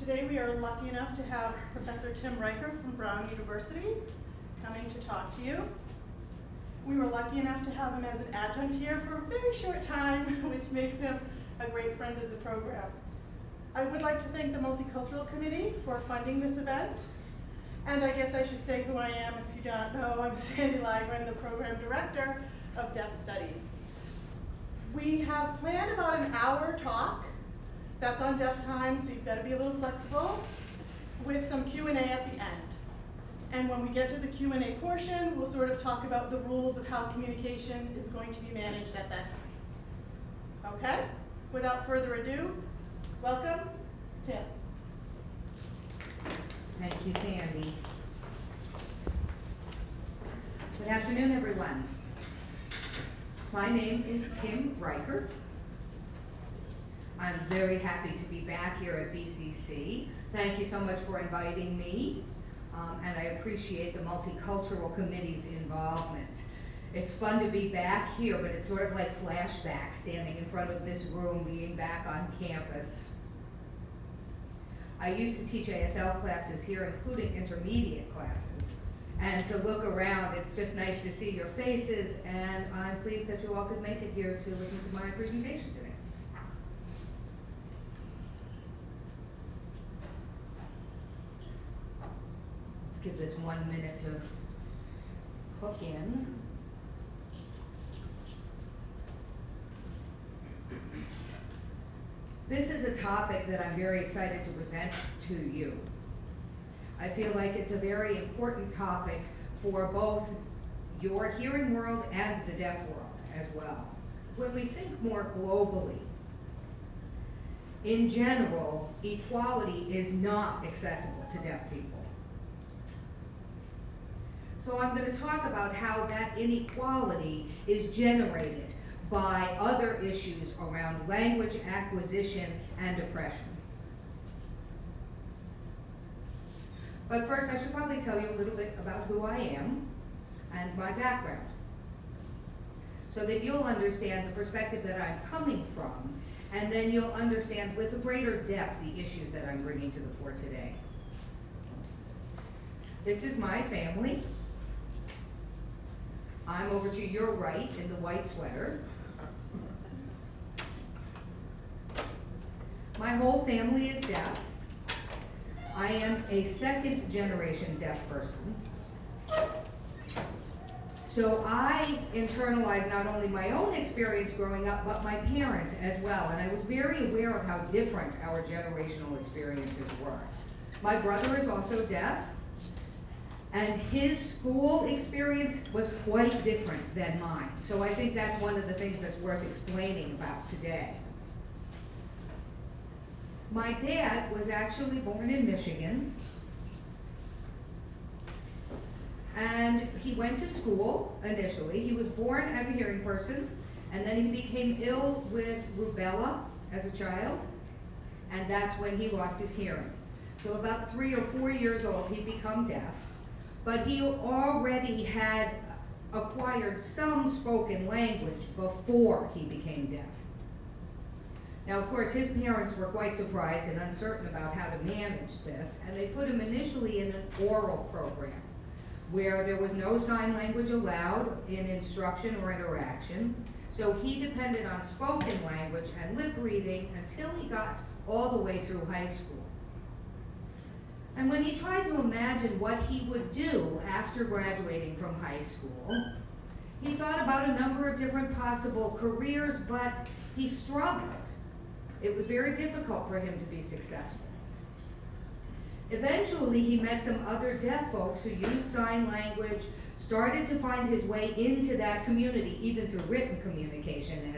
Today we are lucky enough to have Professor Tim Riker from Brown University coming to talk to you. We were lucky enough to have him as an adjunct here for a very short time, which makes him a great friend of the program. I would like to thank the Multicultural Committee for funding this event. And I guess I should say who I am if you don't know. I'm Sandy Lagren, the Program Director of Deaf Studies. We have planned about an hour talk. That's on deaf time, so you've got to be a little flexible, with some Q&A at the end. And when we get to the Q&A portion, we'll sort of talk about the rules of how communication is going to be managed at that time. Okay? Without further ado, welcome, Tim. Thank you, Sandy. Good afternoon, everyone. My name is Tim Riker. I'm very happy to be back here at BCC. Thank you so much for inviting me, um, and I appreciate the Multicultural Committee's involvement. It's fun to be back here, but it's sort of like flashback, standing in front of this room, being back on campus. I used to teach ASL classes here, including intermediate classes. And to look around, it's just nice to see your faces, and I'm pleased that you all could make it here to listen to my presentation today. Let's give this one minute to hook in. This is a topic that I'm very excited to present to you. I feel like it's a very important topic for both your hearing world and the deaf world as well. When we think more globally, in general, equality is not accessible to deaf people. So I'm going to talk about how that inequality is generated by other issues around language acquisition and oppression. But first, I should probably tell you a little bit about who I am and my background, so that you'll understand the perspective that I'm coming from, and then you'll understand with greater depth the issues that I'm bringing to the fore today. This is my family. I'm over to your right in the white sweater. My whole family is deaf. I am a second generation deaf person. So I internalized not only my own experience growing up, but my parents as well. And I was very aware of how different our generational experiences were. My brother is also deaf, and his school experience was quite different than mine. So I think that's one of the things that's worth explaining about today. My dad was actually born in Michigan. And he went to school initially. He was born as a hearing person, and then he became ill with rubella as a child, and that's when he lost his hearing. So about three or four years old, he became deaf, but he already had acquired some spoken language before he became deaf. Now, of course, his parents were quite surprised and uncertain about how to manage this, and they put him initially in an oral program where there was no sign language allowed in instruction or interaction. So he depended on spoken language and lip reading until he got all the way through high school. And when he tried to imagine what he would do after graduating from high school, he thought about a number of different possible careers, but he struggled. It was very difficult for him to be successful. Eventually, he met some other deaf folks who used sign language, started to find his way into that community, even through written communication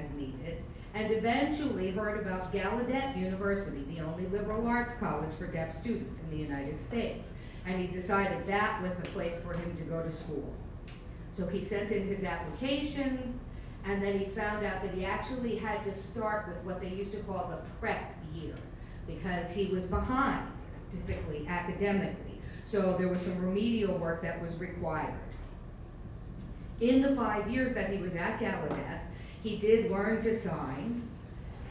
and eventually heard about Gallaudet University, the only liberal arts college for deaf students in the United States. And he decided that was the place for him to go to school. So he sent in his application, and then he found out that he actually had to start with what they used to call the prep year, because he was behind typically academically. So there was some remedial work that was required. In the five years that he was at Gallaudet, he did learn to sign,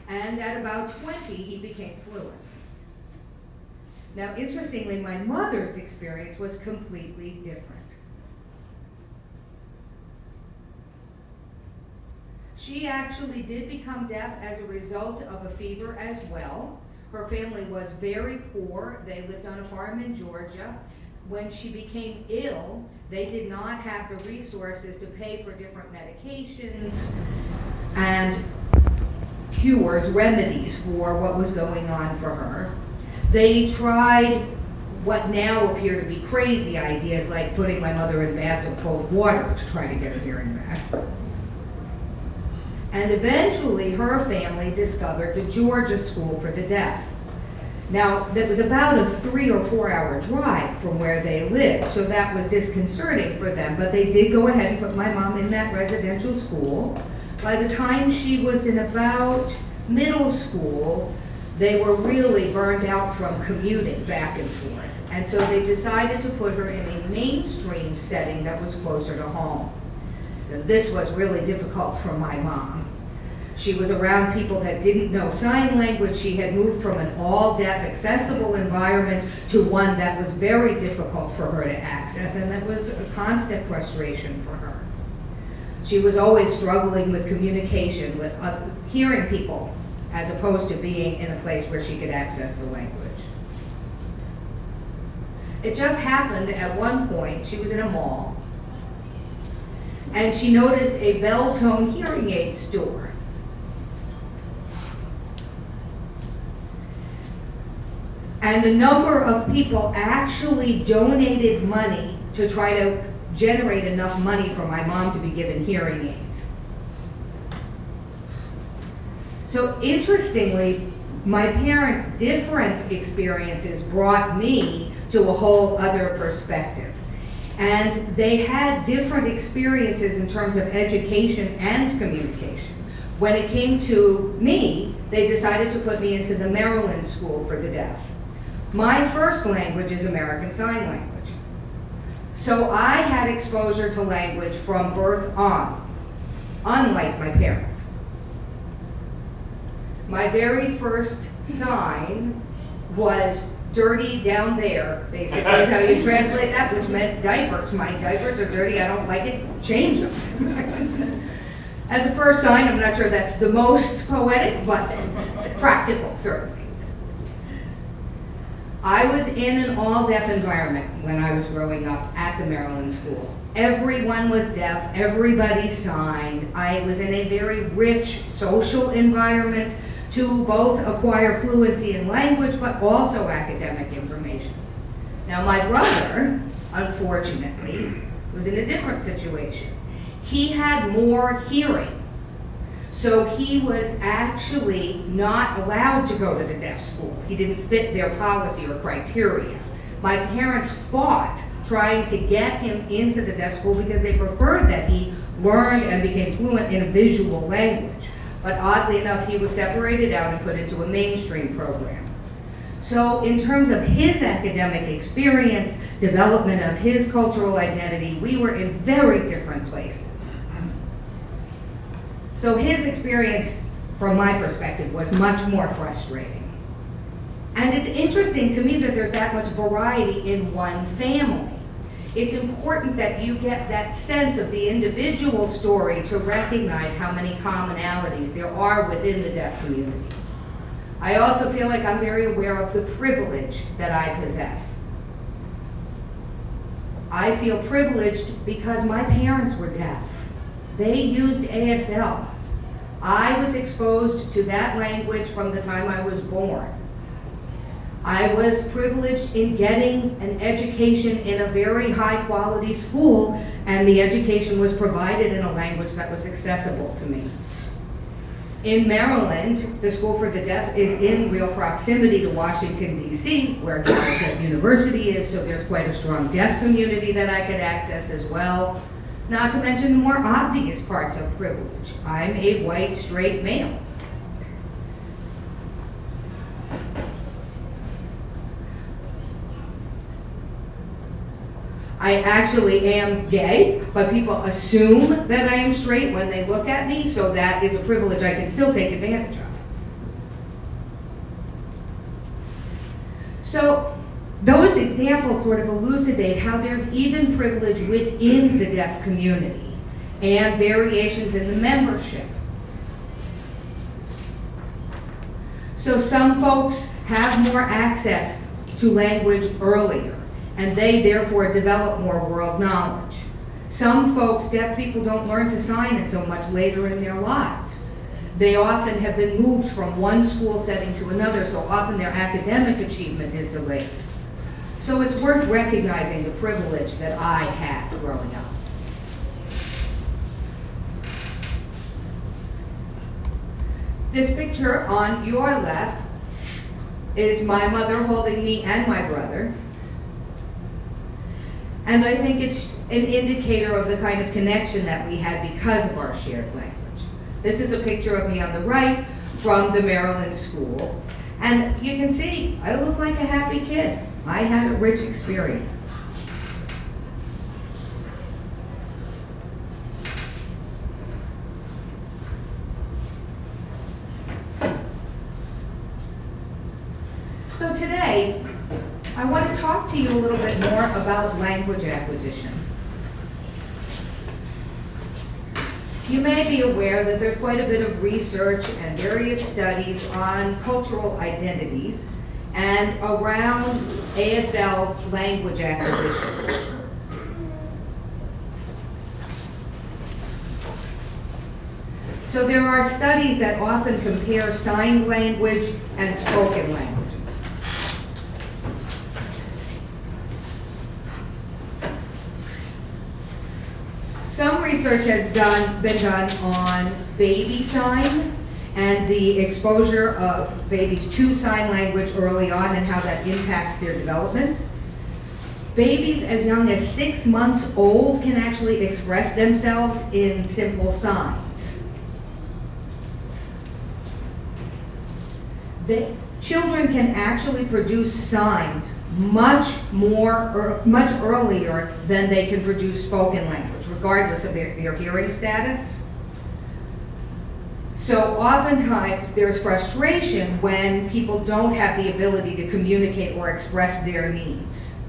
and at about 20, he became fluent. Now, interestingly, my mother's experience was completely different. She actually did become deaf as a result of a fever as well. Her family was very poor. They lived on a farm in Georgia. When she became ill, they did not have the resources to pay for different medications and cures, remedies for what was going on for her. They tried what now appear to be crazy ideas like putting my mother in baths of cold water to try to get her hearing back. And eventually, her family discovered the Georgia School for the Deaf. Now, that was about a three or four hour drive from where they lived, so that was disconcerting for them. But they did go ahead and put my mom in that residential school. By the time she was in about middle school, they were really burned out from commuting back and forth. And so they decided to put her in a mainstream setting that was closer to home. And this was really difficult for my mom. She was around people that didn't know sign language. She had moved from an all-deaf accessible environment to one that was very difficult for her to access, and that was a constant frustration for her. She was always struggling with communication, with uh, hearing people, as opposed to being in a place where she could access the language. It just happened at one point, she was in a mall, and she noticed a Beltone hearing aid store. And a number of people actually donated money to try to generate enough money for my mom to be given hearing aids. So interestingly, my parents' different experiences brought me to a whole other perspective. And they had different experiences in terms of education and communication. When it came to me, they decided to put me into the Maryland School for the Deaf. My first language is American Sign Language. So I had exposure to language from birth on, unlike my parents. My very first sign was dirty down there, basically is how you translate that, which meant diapers. My diapers are dirty, I don't like it, change them. As a first sign, I'm not sure that's the most poetic, but practical, certainly. I was in an all-deaf environment when I was growing up at the Maryland School. Everyone was deaf, everybody signed. I was in a very rich social environment to both acquire fluency in language but also academic information. Now my brother, unfortunately, was in a different situation. He had more hearing so he was actually not allowed to go to the deaf school. He didn't fit their policy or criteria. My parents fought trying to get him into the deaf school because they preferred that he learned and became fluent in a visual language. But oddly enough, he was separated out and put into a mainstream program. So in terms of his academic experience, development of his cultural identity, we were in very different places. So his experience, from my perspective, was much more frustrating. And it's interesting to me that there's that much variety in one family. It's important that you get that sense of the individual story to recognize how many commonalities there are within the deaf community. I also feel like I'm very aware of the privilege that I possess. I feel privileged because my parents were deaf. They used ASL. I was exposed to that language from the time I was born. I was privileged in getting an education in a very high quality school and the education was provided in a language that was accessible to me. In Maryland, the School for the Deaf is in real proximity to Washington, D.C., where Gallaudet University is, so there's quite a strong deaf community that I could access as well. Not to mention the more obvious parts of privilege. I'm a white, straight male. I actually am gay, but people assume that I am straight when they look at me, so that is a privilege I can still take advantage of. So, those examples sort of elucidate how there's even privilege within the deaf community and variations in the membership. So some folks have more access to language earlier, and they therefore develop more world knowledge. Some folks, deaf people, don't learn to sign until much later in their lives. They often have been moved from one school setting to another, so often their academic achievement is delayed. So it's worth recognizing the privilege that I had growing up. This picture on your left is my mother holding me and my brother. And I think it's an indicator of the kind of connection that we had because of our shared language. This is a picture of me on the right from the Maryland school. And you can see, I look like a happy kid. I had a rich experience. So today, I want to talk to you a little bit more about language acquisition. You may be aware that there's quite a bit of research and various studies on cultural identities and around ASL language acquisition. So there are studies that often compare sign language and spoken languages. Some research has done, been done on baby sign and the exposure of babies to sign language early on and how that impacts their development. Babies as young as six months old can actually express themselves in simple signs. The children can actually produce signs much more, or much earlier than they can produce spoken language, regardless of their, their hearing status. So oftentimes, there's frustration when people don't have the ability to communicate or express their needs.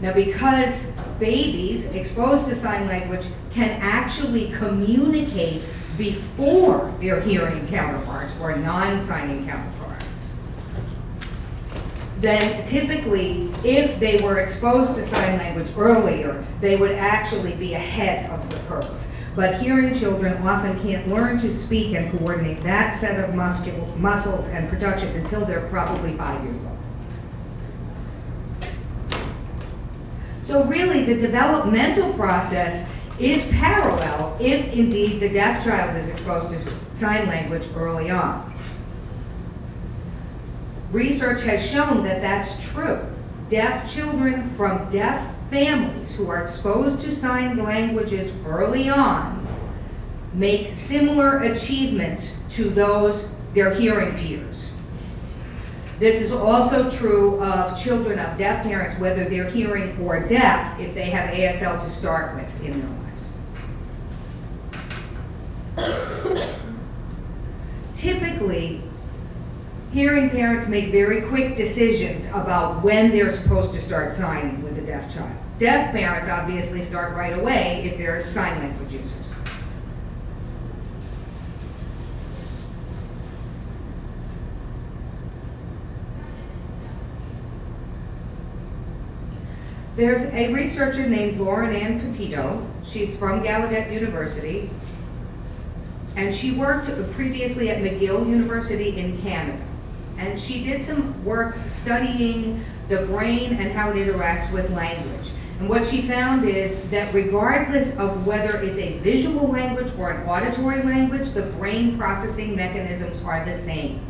Now, because babies exposed to sign language can actually communicate before their hearing counterparts or non-signing counterparts, then typically, if they were exposed to sign language earlier, they would actually be ahead of the curve. But hearing children often can't learn to speak and coordinate that set of muscles and production until they're probably five years old. So really, the developmental process is parallel if indeed the deaf child is exposed to sign language early on. Research has shown that that's true. Deaf children from deaf families who are exposed to sign languages early on make similar achievements to those their hearing peers. This is also true of children of deaf parents, whether they're hearing or deaf, if they have ASL to start with in their lives. Typically, hearing parents make very quick decisions about when they're supposed to start signing with a deaf child. Deaf parents obviously start right away if they're sign language users. There's a researcher named Lauren Ann Petitto. She's from Gallaudet University. And she worked previously at McGill University in Canada. And she did some work studying the brain and how it interacts with language. And what she found is that regardless of whether it's a visual language or an auditory language, the brain processing mechanisms are the same.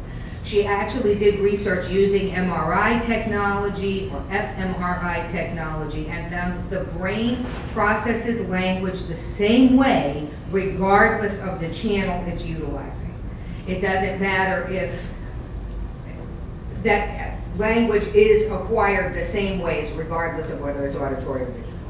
She actually did research using MRI technology or fMRI technology and found the brain processes language the same way regardless of the channel it's utilizing. It doesn't matter if that language is acquired the same ways regardless of whether it's auditory or visual.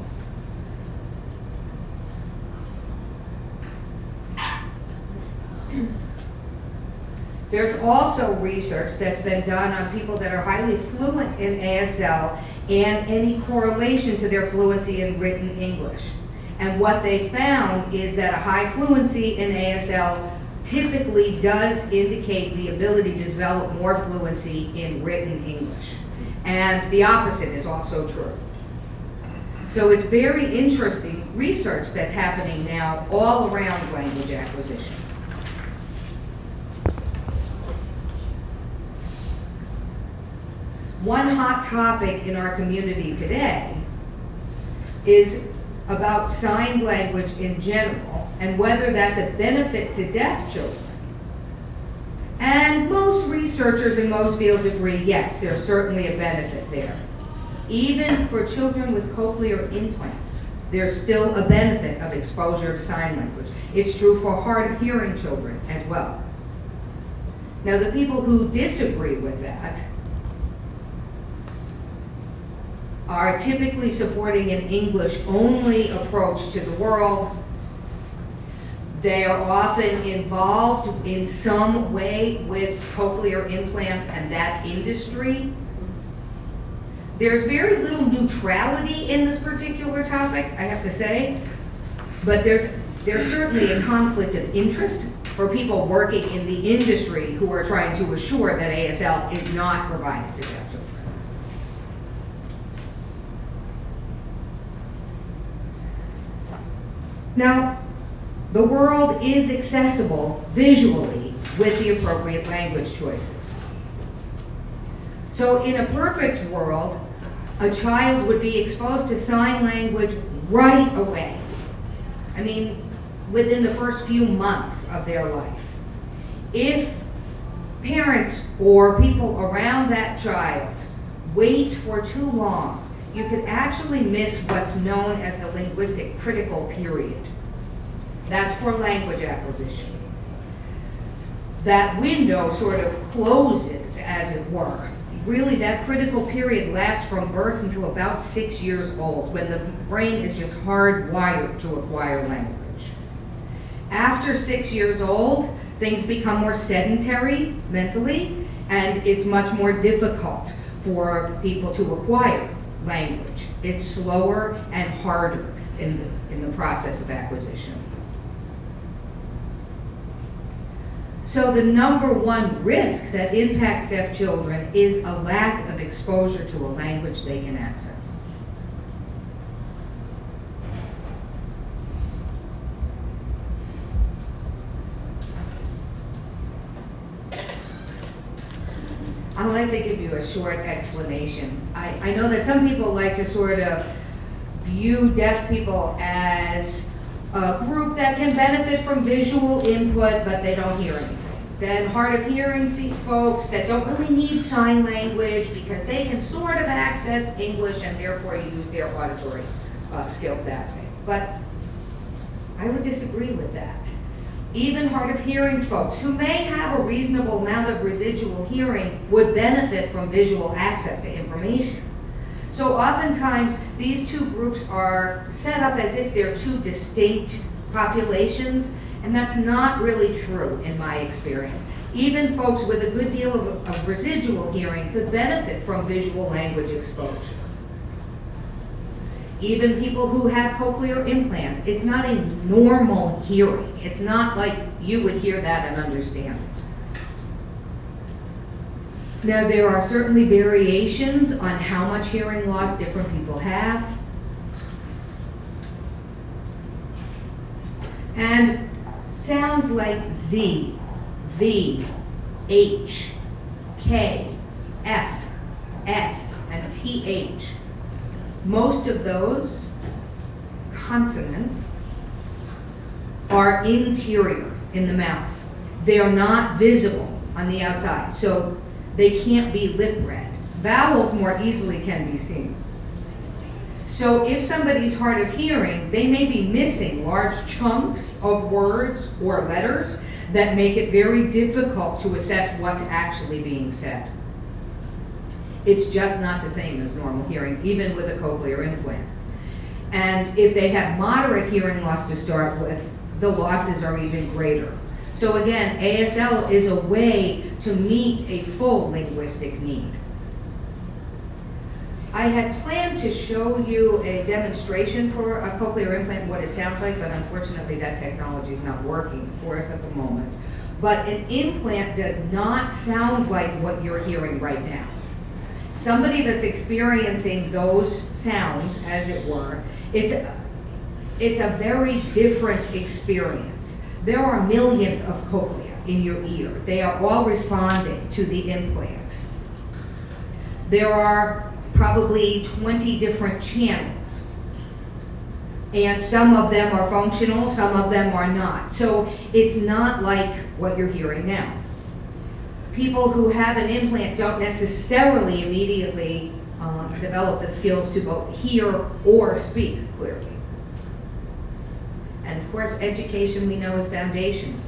There's also research that's been done on people that are highly fluent in ASL and any correlation to their fluency in written English. And what they found is that a high fluency in ASL typically does indicate the ability to develop more fluency in written English. And the opposite is also true. So it's very interesting research that's happening now all around language acquisition. One hot topic in our community today is about sign language in general and whether that's a benefit to deaf children. And most researchers in most fields agree, yes, there's certainly a benefit there. Even for children with cochlear implants, there's still a benefit of exposure to sign language. It's true for hard of hearing children as well. Now, the people who disagree with that are typically supporting an English-only approach to the world. They are often involved in some way with cochlear implants and that industry. There's very little neutrality in this particular topic, I have to say, but there's, there's certainly a conflict of interest for people working in the industry who are trying to assure that ASL is not provided to deaf children. Now, the world is accessible visually with the appropriate language choices. So in a perfect world, a child would be exposed to sign language right away. I mean, within the first few months of their life. If parents or people around that child wait for too long, you could actually miss what's known as the linguistic critical period. That's for language acquisition. That window sort of closes, as it were. Really, that critical period lasts from birth until about six years old, when the brain is just hardwired to acquire language. After six years old, things become more sedentary mentally, and it's much more difficult for people to acquire language. It's slower and harder in the, in the process of acquisition. So the number one risk that impacts deaf children is a lack of exposure to a language they can access. I'd like to give you a short explanation. I, I know that some people like to sort of view deaf people as a group that can benefit from visual input, but they don't hear anything. Then hard of hearing folks that don't really need sign language because they can sort of access English and therefore use their auditory uh, skills that way. But I would disagree with that. Even hard of hearing folks who may have a reasonable amount of residual hearing would benefit from visual access to information. So oftentimes, these two groups are set up as if they're two distinct populations, and that's not really true in my experience. Even folks with a good deal of, of residual hearing could benefit from visual language exposure. Even people who have cochlear implants, it's not a normal hearing. It's not like you would hear that and understand. Now, there are certainly variations on how much hearing loss different people have. And sounds like Z, V, H, K, F, S, and TH. Most of those consonants are interior in the mouth. They are not visible on the outside, so they can't be lip read. Vowels more easily can be seen. So if somebody's hard of hearing, they may be missing large chunks of words or letters that make it very difficult to assess what's actually being said. It's just not the same as normal hearing, even with a cochlear implant. And if they have moderate hearing loss to start with, the losses are even greater. So again, ASL is a way to meet a full linguistic need. I had planned to show you a demonstration for a cochlear implant, what it sounds like, but unfortunately that technology is not working for us at the moment. But an implant does not sound like what you're hearing right now. Somebody that's experiencing those sounds, as it were, it's, it's a very different experience. There are millions of cochlea in your ear. They are all responding to the implant. There are probably 20 different channels. And some of them are functional, some of them are not. So it's not like what you're hearing now. People who have an implant don't necessarily immediately um, develop the skills to both hear or speak clearly. And of course, education we know is foundation.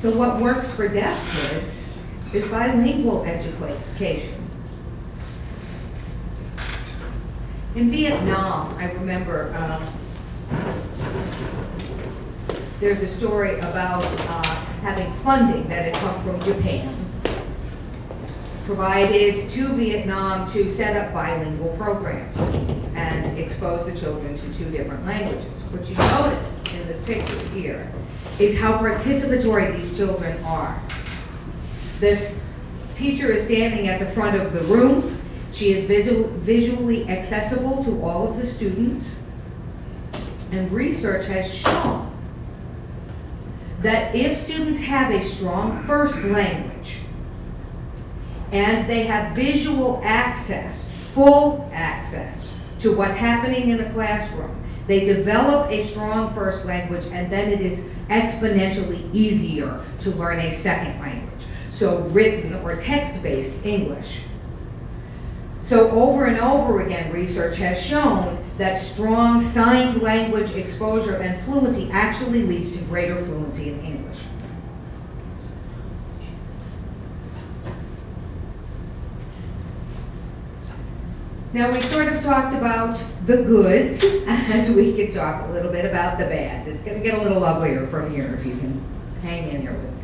So what works for deaf kids is bilingual education. In Vietnam, I remember, um, there's a story about uh, having funding that had come from Japan, provided to Vietnam to set up bilingual programs and expose the children to two different languages. What you notice in this picture here is how participatory these children are. This teacher is standing at the front of the room. She is visual, visually accessible to all of the students. And research has shown that if students have a strong first language and they have visual access, full access to what's happening in the classroom, they develop a strong first language and then it is exponentially easier to learn a second language. So written or text-based English. So over and over again, research has shown that strong signed language exposure and fluency actually leads to greater fluency in English. Now, we sort of talked about the goods, and we could talk a little bit about the bads. It's gonna get a little uglier from here if you can hang in here with me.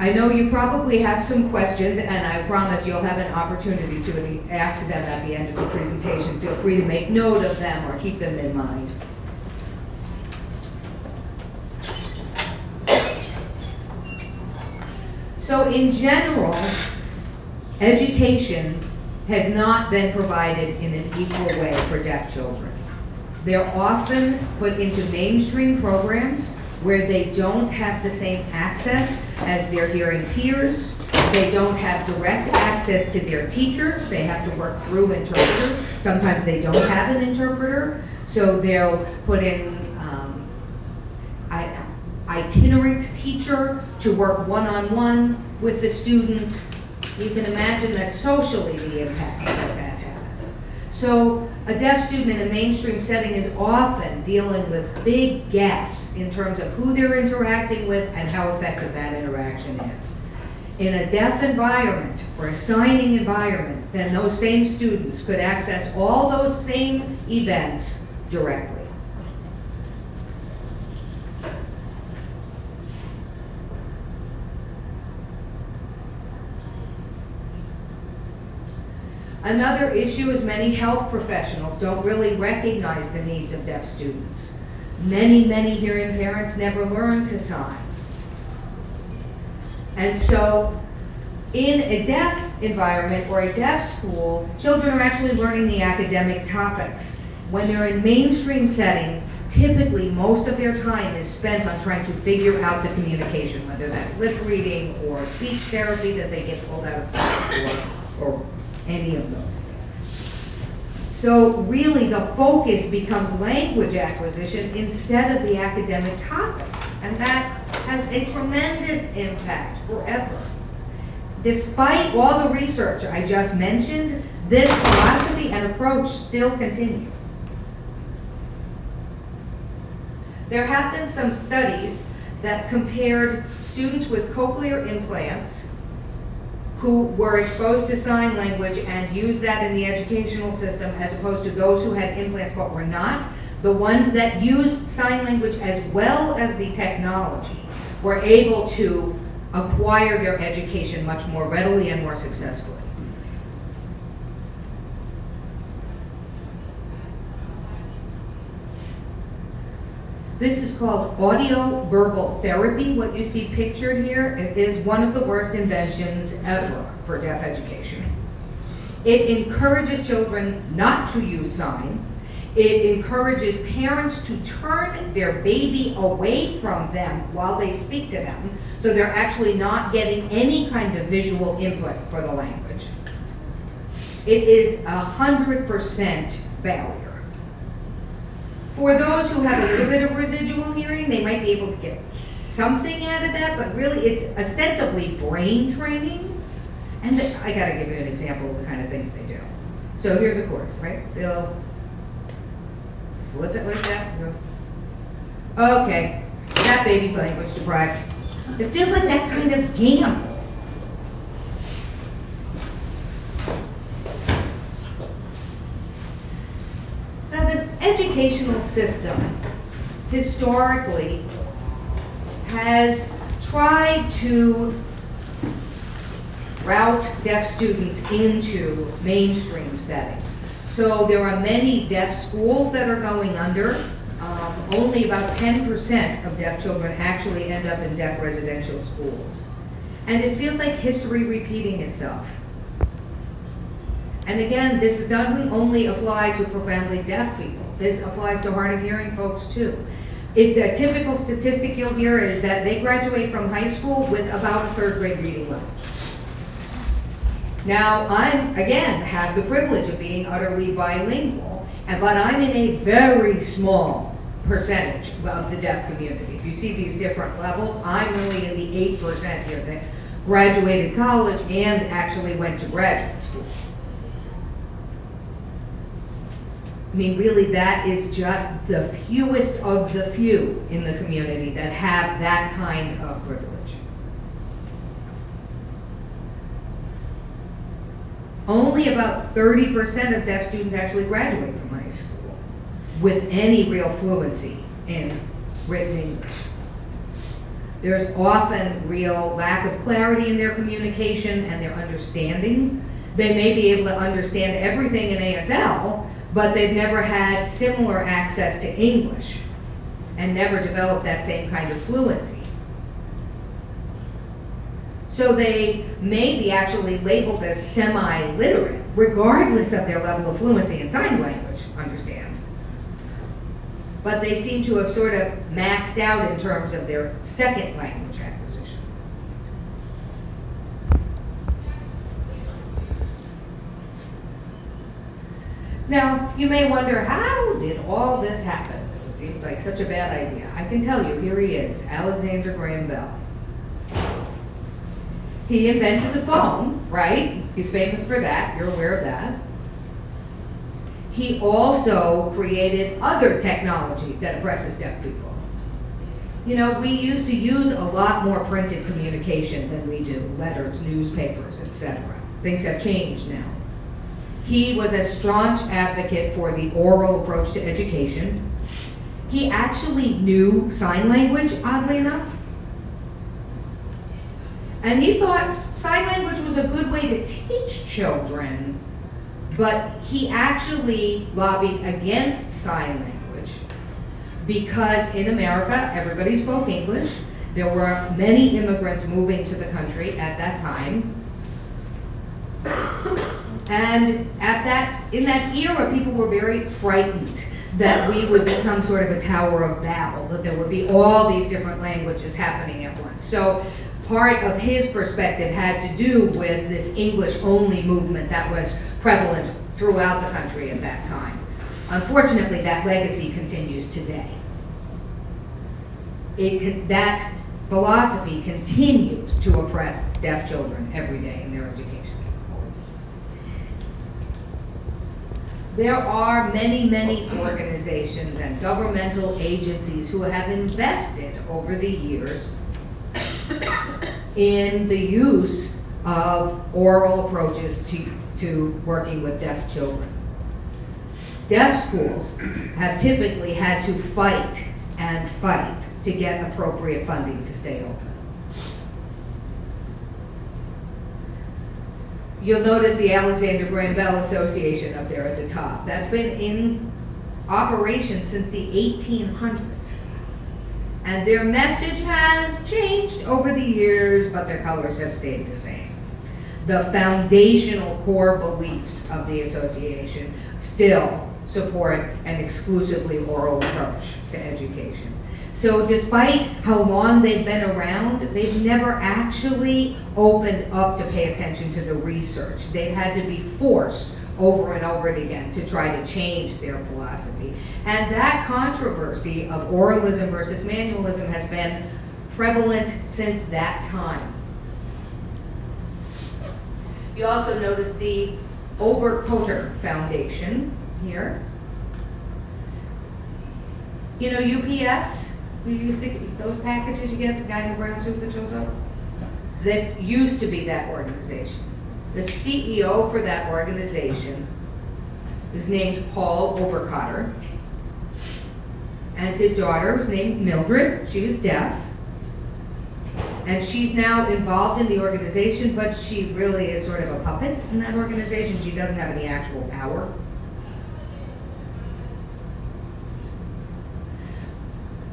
I know you probably have some questions, and I promise you'll have an opportunity to ask them at the end of the presentation. Feel free to make note of them or keep them in mind. So in general, education has not been provided in an equal way for deaf children. They're often put into mainstream programs where they don't have the same access as their hearing peers. They don't have direct access to their teachers. They have to work through interpreters. Sometimes they don't have an interpreter, so they'll put in um, itinerant teacher to work one-on-one with the student. You can imagine that socially the impact that that has. So a deaf student in a mainstream setting is often dealing with big gaps in terms of who they're interacting with and how effective that interaction is. In a deaf environment or a signing environment, then those same students could access all those same events directly. Another issue is many health professionals don't really recognize the needs of deaf students. Many, many hearing parents never learn to sign. And so, in a deaf environment or a deaf school, children are actually learning the academic topics. When they're in mainstream settings, typically most of their time is spent on trying to figure out the communication, whether that's lip reading or speech therapy that they get pulled out of class for, or any of those things. So really, the focus becomes language acquisition instead of the academic topics. And that has a tremendous impact forever. Despite all the research I just mentioned, this philosophy and approach still continues. There have been some studies that compared students with cochlear implants who were exposed to sign language and used that in the educational system as opposed to those who had implants but were not. The ones that used sign language as well as the technology were able to acquire their education much more readily and more successfully. This is called audio verbal therapy. What you see pictured here is one of the worst inventions ever for deaf education. It encourages children not to use sign. It encourages parents to turn their baby away from them while they speak to them, so they're actually not getting any kind of visual input for the language. It is a hundred percent barrier. For those who have a little bit of residual hearing, they might be able to get something out of that, but really it's ostensibly brain training. And the- I gotta give you an example of the kind of things they do. So here's a chord, right? They'll flip it like that. Okay, that baby's language deprived. It feels like that kind of gamble. Now, this educational system historically has tried to route deaf students into mainstream settings. So there are many deaf schools that are going under. Um, only about ten percent of deaf children actually end up in deaf residential schools. And it feels like history repeating itself. And again, this doesn't only apply to profoundly deaf people. This applies to hard of hearing folks too. It, the typical statistic you'll hear is that they graduate from high school with about a third grade reading level. Now, I'm, again, have the privilege of being utterly bilingual, and, but I'm in a very small percentage of the deaf community. If you see these different levels, I'm really in the eight percent here that graduated college and actually went to graduate school. I mean, really, that is just the fewest of the few in the community that have that kind of privilege. Only about thirty percent of deaf students actually graduate from high school with any real fluency in written English. There's often real lack of clarity in their communication and their understanding. They may be able to understand everything in ASL, but they've never had similar access to English and never developed that same kind of fluency. So they may be actually labeled as semi-literate, regardless of their level of fluency in sign language, understand. But they seem to have sort of maxed out in terms of their second language acquisition. Now, you may wonder, how did all this happen? It seems like such a bad idea. I can tell you, here he is, Alexander Graham Bell. He invented the phone, right? He's famous for that, you're aware of that. He also created other technology that oppresses deaf people. You know, we used to use a lot more printed communication than we do, letters, newspapers, etc. Things have changed now. He was a staunch advocate for the oral approach to education. He actually knew sign language, oddly enough. And he thought sign language was a good way to teach children, but he actually lobbied against sign language because in America, everybody spoke English. There were many immigrants moving to the country at that time. And at that, in that era, people were very frightened that we would become sort of a Tower of Babel, that there would be all these different languages happening at once. So part of his perspective had to do with this English-only movement that was prevalent throughout the country at that time. Unfortunately, that legacy continues today. It that philosophy continues to oppress deaf children every day in their education. There are many, many organizations and governmental agencies who have invested over the years in the use of oral approaches to, to working with deaf children. Deaf schools have typically had to fight and fight to get appropriate funding to stay open. You'll notice the Alexander Graham Bell Association up there at the top. That's been in operation since the eighteen hundreds. And their message has changed over the years, but their colors have stayed the same. The foundational core beliefs of the association still support an exclusively oral approach to education. So despite how long they've been around, they've never actually opened up to pay attention to the research. They've had to be forced over and over again to try to change their philosophy. And that controversy of oralism versus manualism has been prevalent since that time. You also notice the Oberkotter Foundation here. You know UPS? We used to, those packages you get, the guy in the brown suit that shows up? This used to be that organization. The CEO for that organization is named Paul Oberkotter. And his daughter was named Mildred, she was deaf. And she's now involved in the organization, but she really is sort of a puppet in that organization. She doesn't have any actual power.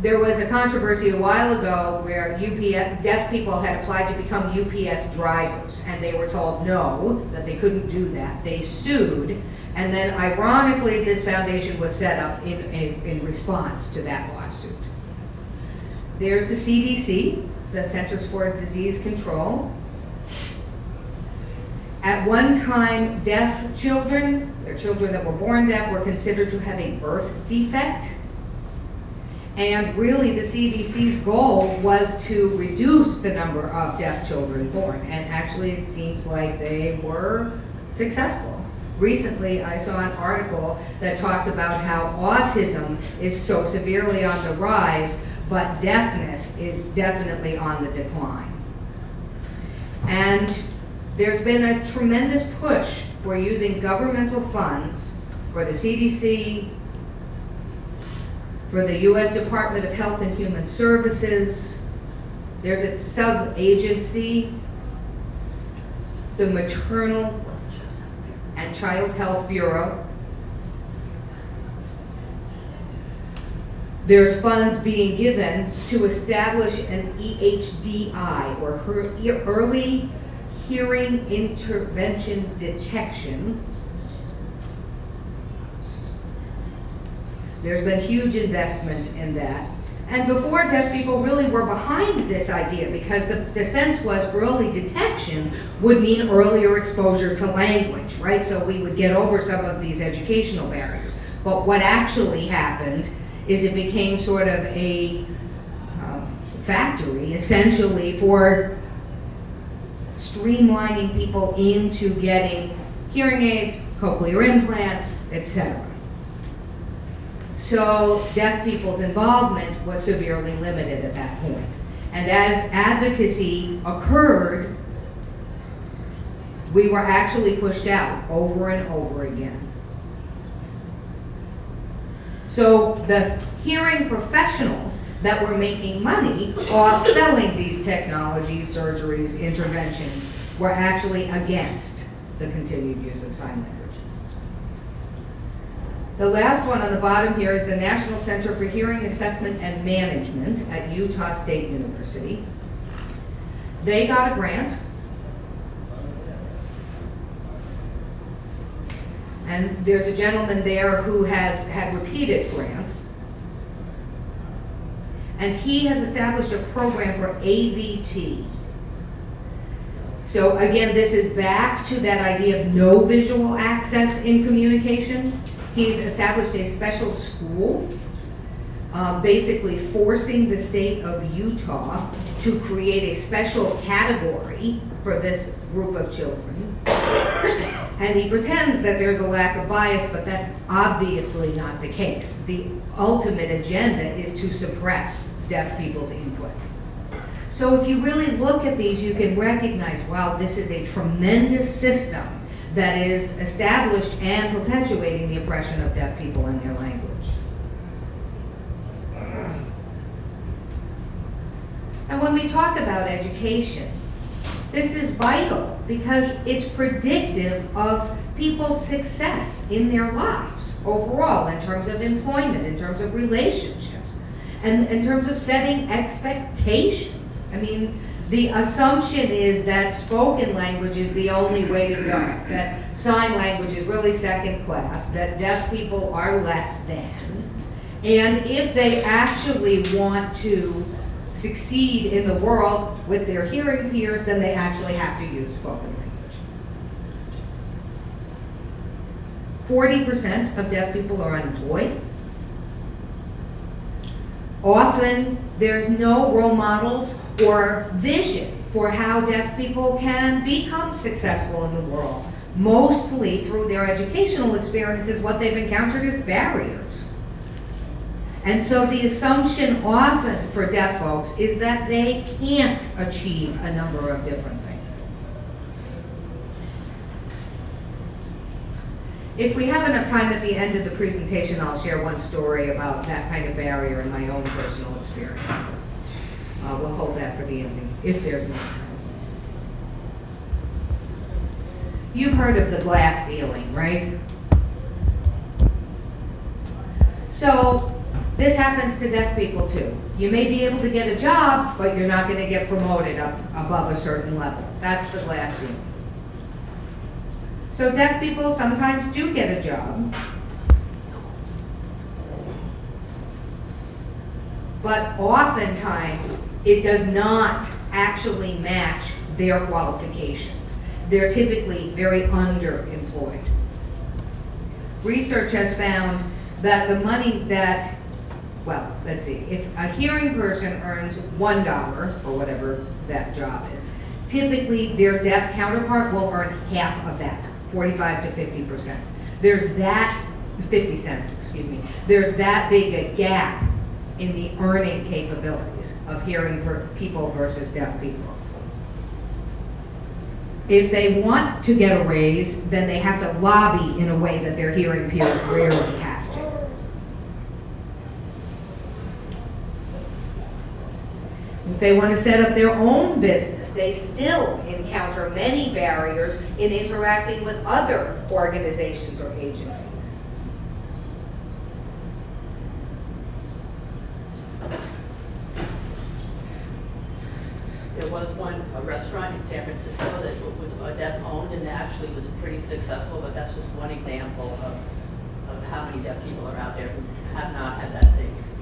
There was a controversy a while ago where UPS, deaf people had applied to become UPS drivers, and they were told no, that they couldn't do that. They sued, and then ironically, this foundation was set up in, in, in response to that lawsuit. There's the CDC, the Centers for Disease Control. At one time, deaf children, or children that were born deaf, were considered to have a birth defect. And really, the CDC's goal was to reduce the number of deaf children born. And actually, it seems like they were successful. Recently, I saw an article that talked about how autism is so severely on the rise, but deafness is definitely on the decline. And there's been a tremendous push for using governmental funds for the CDC, for the U.S. Department of Health and Human Services. There's a sub-agency, the Maternal and Child Health Bureau. There's funds being given to establish an EHDI, or Early Hearing Intervention Detection. There's been huge investments in that. And before, deaf people really were behind this idea because the, the sense was early detection would mean earlier exposure to language, right? So we would get over some of these educational barriers. But what actually happened is it became sort of a um, factory essentially for streamlining people into getting hearing aids, cochlear implants, etc. So deaf people's involvement was severely limited at that point. And as advocacy occurred, we were actually pushed out over and over again. So the hearing professionals that were making money off selling these technologies, surgeries, interventions, were actually against the continued use of sign language. The last one on the bottom here is the National Center for Hearing Assessment and Management at Utah State University. They got a grant. And there's a gentleman there who has had repeated grants. And he has established a program for AVT. So again, this is back to that idea of no visual access in communication. He's established a special school, uh, basically forcing the state of Utah to create a special category for this group of children. And he pretends that there's a lack of bias, but that's obviously not the case. The ultimate agenda is to suppress deaf people's input. So if you really look at these, you can recognize, wow, this is a tremendous system that is established and perpetuating the oppression of deaf people and their language. And when we talk about education, This is vital because it's predictive of people's success in their lives overall, in terms of employment, in terms of relationships, and in terms of setting expectations. I mean, the assumption is that spoken language is the only way to go, that sign language is really second class, that deaf people are less than. And if they actually want to succeed in the world with their hearing peers, then they actually have to use spoken language. Forty percent of deaf people are unemployed. Often, there's no role models or vision for how deaf people can become successful in the world. Mostly through their educational experiences, what they've encountered is barriers. And so the assumption often for deaf folks is that they can't achieve a number of different things. If we have enough time at the end of the presentation, I'll share one story about that kind of barrier in my own personal experience. Uh, we'll hold that for the ending, if there's enough time. You've heard of the glass ceiling, right? So, this happens to deaf people too. You may be able to get a job, but you're not gonna get promoted up above a certain level. That's the glass ceiling. So deaf people sometimes do get a job. But oftentimes, it does not actually match their qualifications. They're typically very underemployed. Research has found that the money that, well, let's see, if a hearing person earns one dollar, or whatever that job is, typically their deaf counterpart will earn half of that, forty-five to fifty percent. There's that, fifty cents, excuse me, there's that big a gap in the earning capabilities of hearing people versus deaf people. If they want to get a raise, then they have to lobby in a way that their hearing peers rarely have to. If they want to set up their own business, they still encounter many barriers in interacting with other organizations or agencies. There was one, restaurant in San Francisco that was deaf-owned and actually was pretty successful, but that's just one example of, of how many deaf people are out there who have not had that same experience.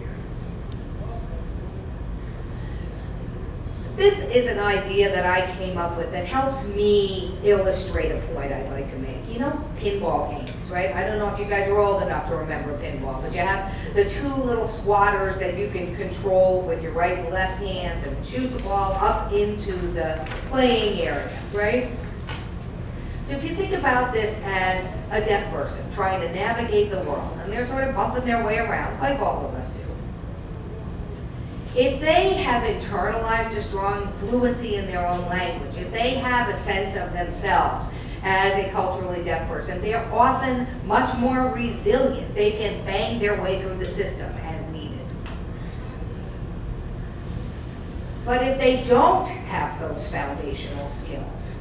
This is an idea that I came up with that helps me illustrate a point I'd like to make. You know, pinball games, right? I don't know if you guys are old enough to remember pinball, but you have the two little swatters that you can control with your right and left hand and shoot the ball up into the playing area, right? So if you think about this as a deaf person trying to navigate the world, and they're sort of bumping their way around, like all of us do, if they have internalized a strong fluency in their own language, if they have a sense of themselves as a culturally deaf person, they're often much more resilient. They can bang their way through the system as needed. But if they don't have those foundational skills,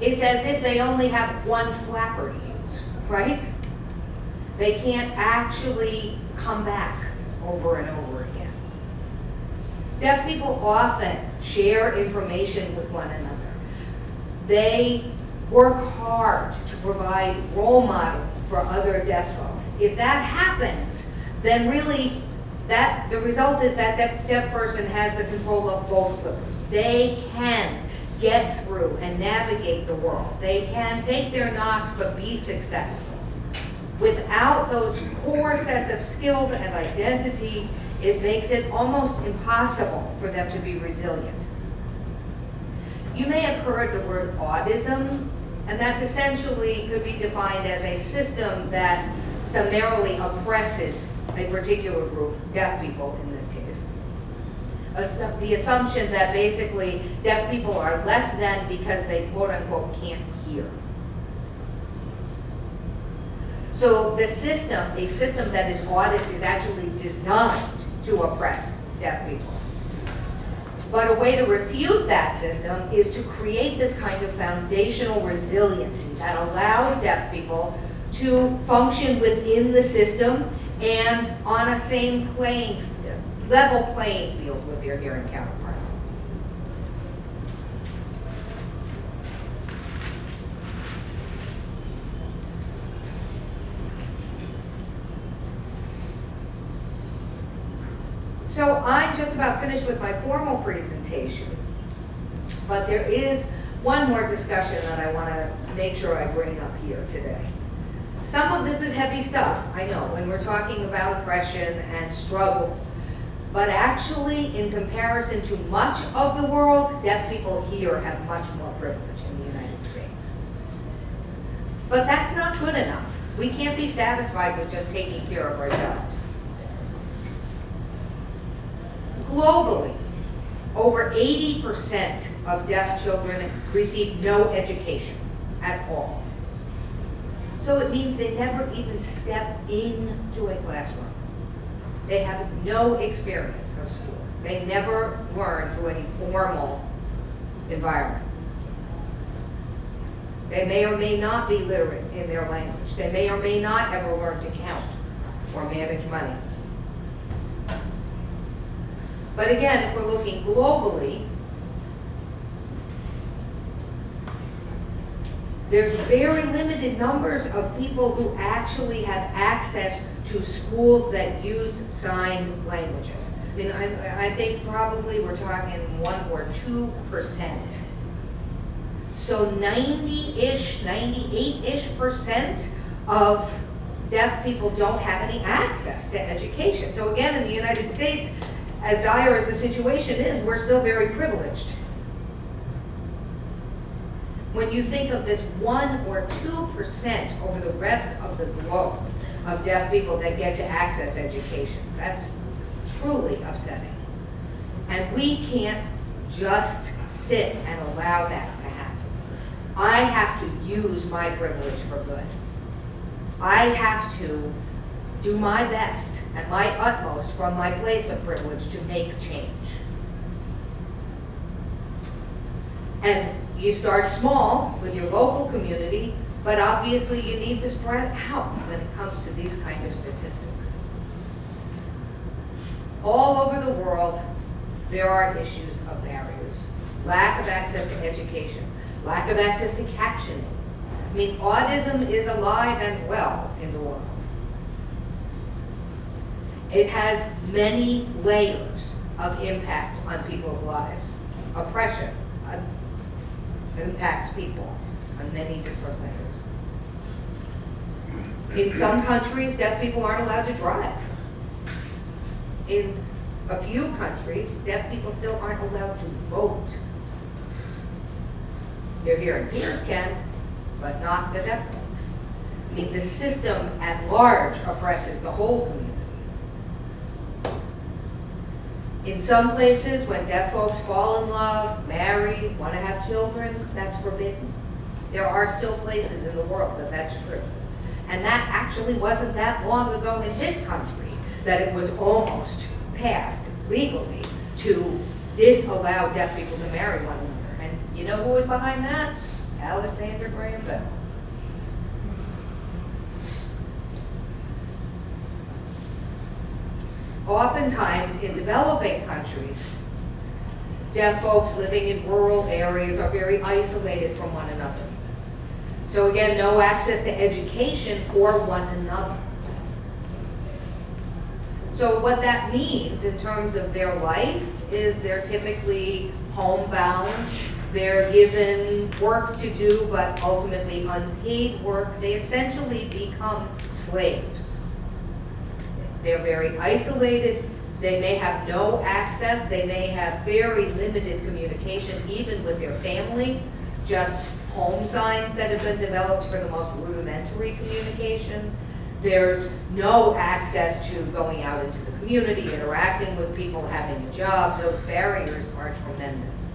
it's as if they only have one flapper to use, right? They can't actually come back over and over again. Deaf people often share information with one another. They work hard to provide role modeling for other deaf folks. If that happens, then really that the result is that that deaf person has the control of both flippers. They can get through and navigate the world. They can take their knocks but be successful. Without those core sets of skills and identity, it makes it almost impossible for them to be resilient. You may have heard the word audism, and that's essentially could be defined as a system that summarily oppresses a particular group, deaf people in this case. The assumption that basically deaf people are less than because they quote unquote can't hear. So the system, a system that is audist is actually designed to oppress deaf people. But a way to refute that system is to create this kind of foundational resiliency that allows deaf people to function within the system and on a same playing, level playing field with their hearing counterparts. So I'm just about finished with my formal presentation, but there is one more discussion that I want to make sure I bring up here today. Some of this is heavy stuff, I know, when we're talking about oppression and struggles. But actually, in comparison to much of the world, deaf people here have much more privilege in the United States. But that's not good enough. We can't be satisfied with just taking care of ourselves. Globally, over 80% of deaf children receive no education at all. So it means they never even step into a classroom. They have no experience of school. They never learn through any formal environment. They may or may not be literate in their language. They may or may not ever learn to count or manage money. But again, if we're looking globally, there's very limited numbers of people who actually have access to schools that use signed languages. I mean, I, I think probably we're talking one or two percent. So ninety-ish, ninety-eight-ish percent of deaf people don't have any access to education. So again, in the United States, as dire as the situation is, we're still very privileged. When you think of this one or two percent over the rest of the globe of deaf people that get to access education, that's truly upsetting. And we can't just sit and allow that to happen. I have to use my privilege for good. I have to do my best and my utmost from my place of privilege to make change. And you start small with your local community, but obviously you need to spread out when it comes to these kind of statistics. All over the world, there are issues of barriers. Lack of access to education, lack of access to captioning. I mean, audism is alive and well in the world. It has many layers of impact on people's lives. Oppression uh, impacts people on many different layers. In some countries, deaf people aren't allowed to drive. In a few countries, deaf people still aren't allowed to vote. Their hearing peers can, but not the deaf ones. I mean, the system at large oppresses the whole community. In some places, when deaf folks fall in love, marry, want to have children, that's forbidden. There are still places in the world that that's true. And that actually wasn't that long ago in this country that it was almost passed legally to disallow deaf people to marry one another. And you know who was behind that? Alexander Graham Bell. Oftentimes, in developing countries, deaf folks living in rural areas are very isolated from one another. So again, no access to education for one another. So what that means in terms of their life is they're typically homebound, they're given work to do, but ultimately unpaid work. They essentially become slaves. They're very isolated, they may have no access, they may have very limited communication even with their family, just home signs that have been developed for the most rudimentary communication. There's no access to going out into the community, interacting with people, having a job. Those barriers are tremendous.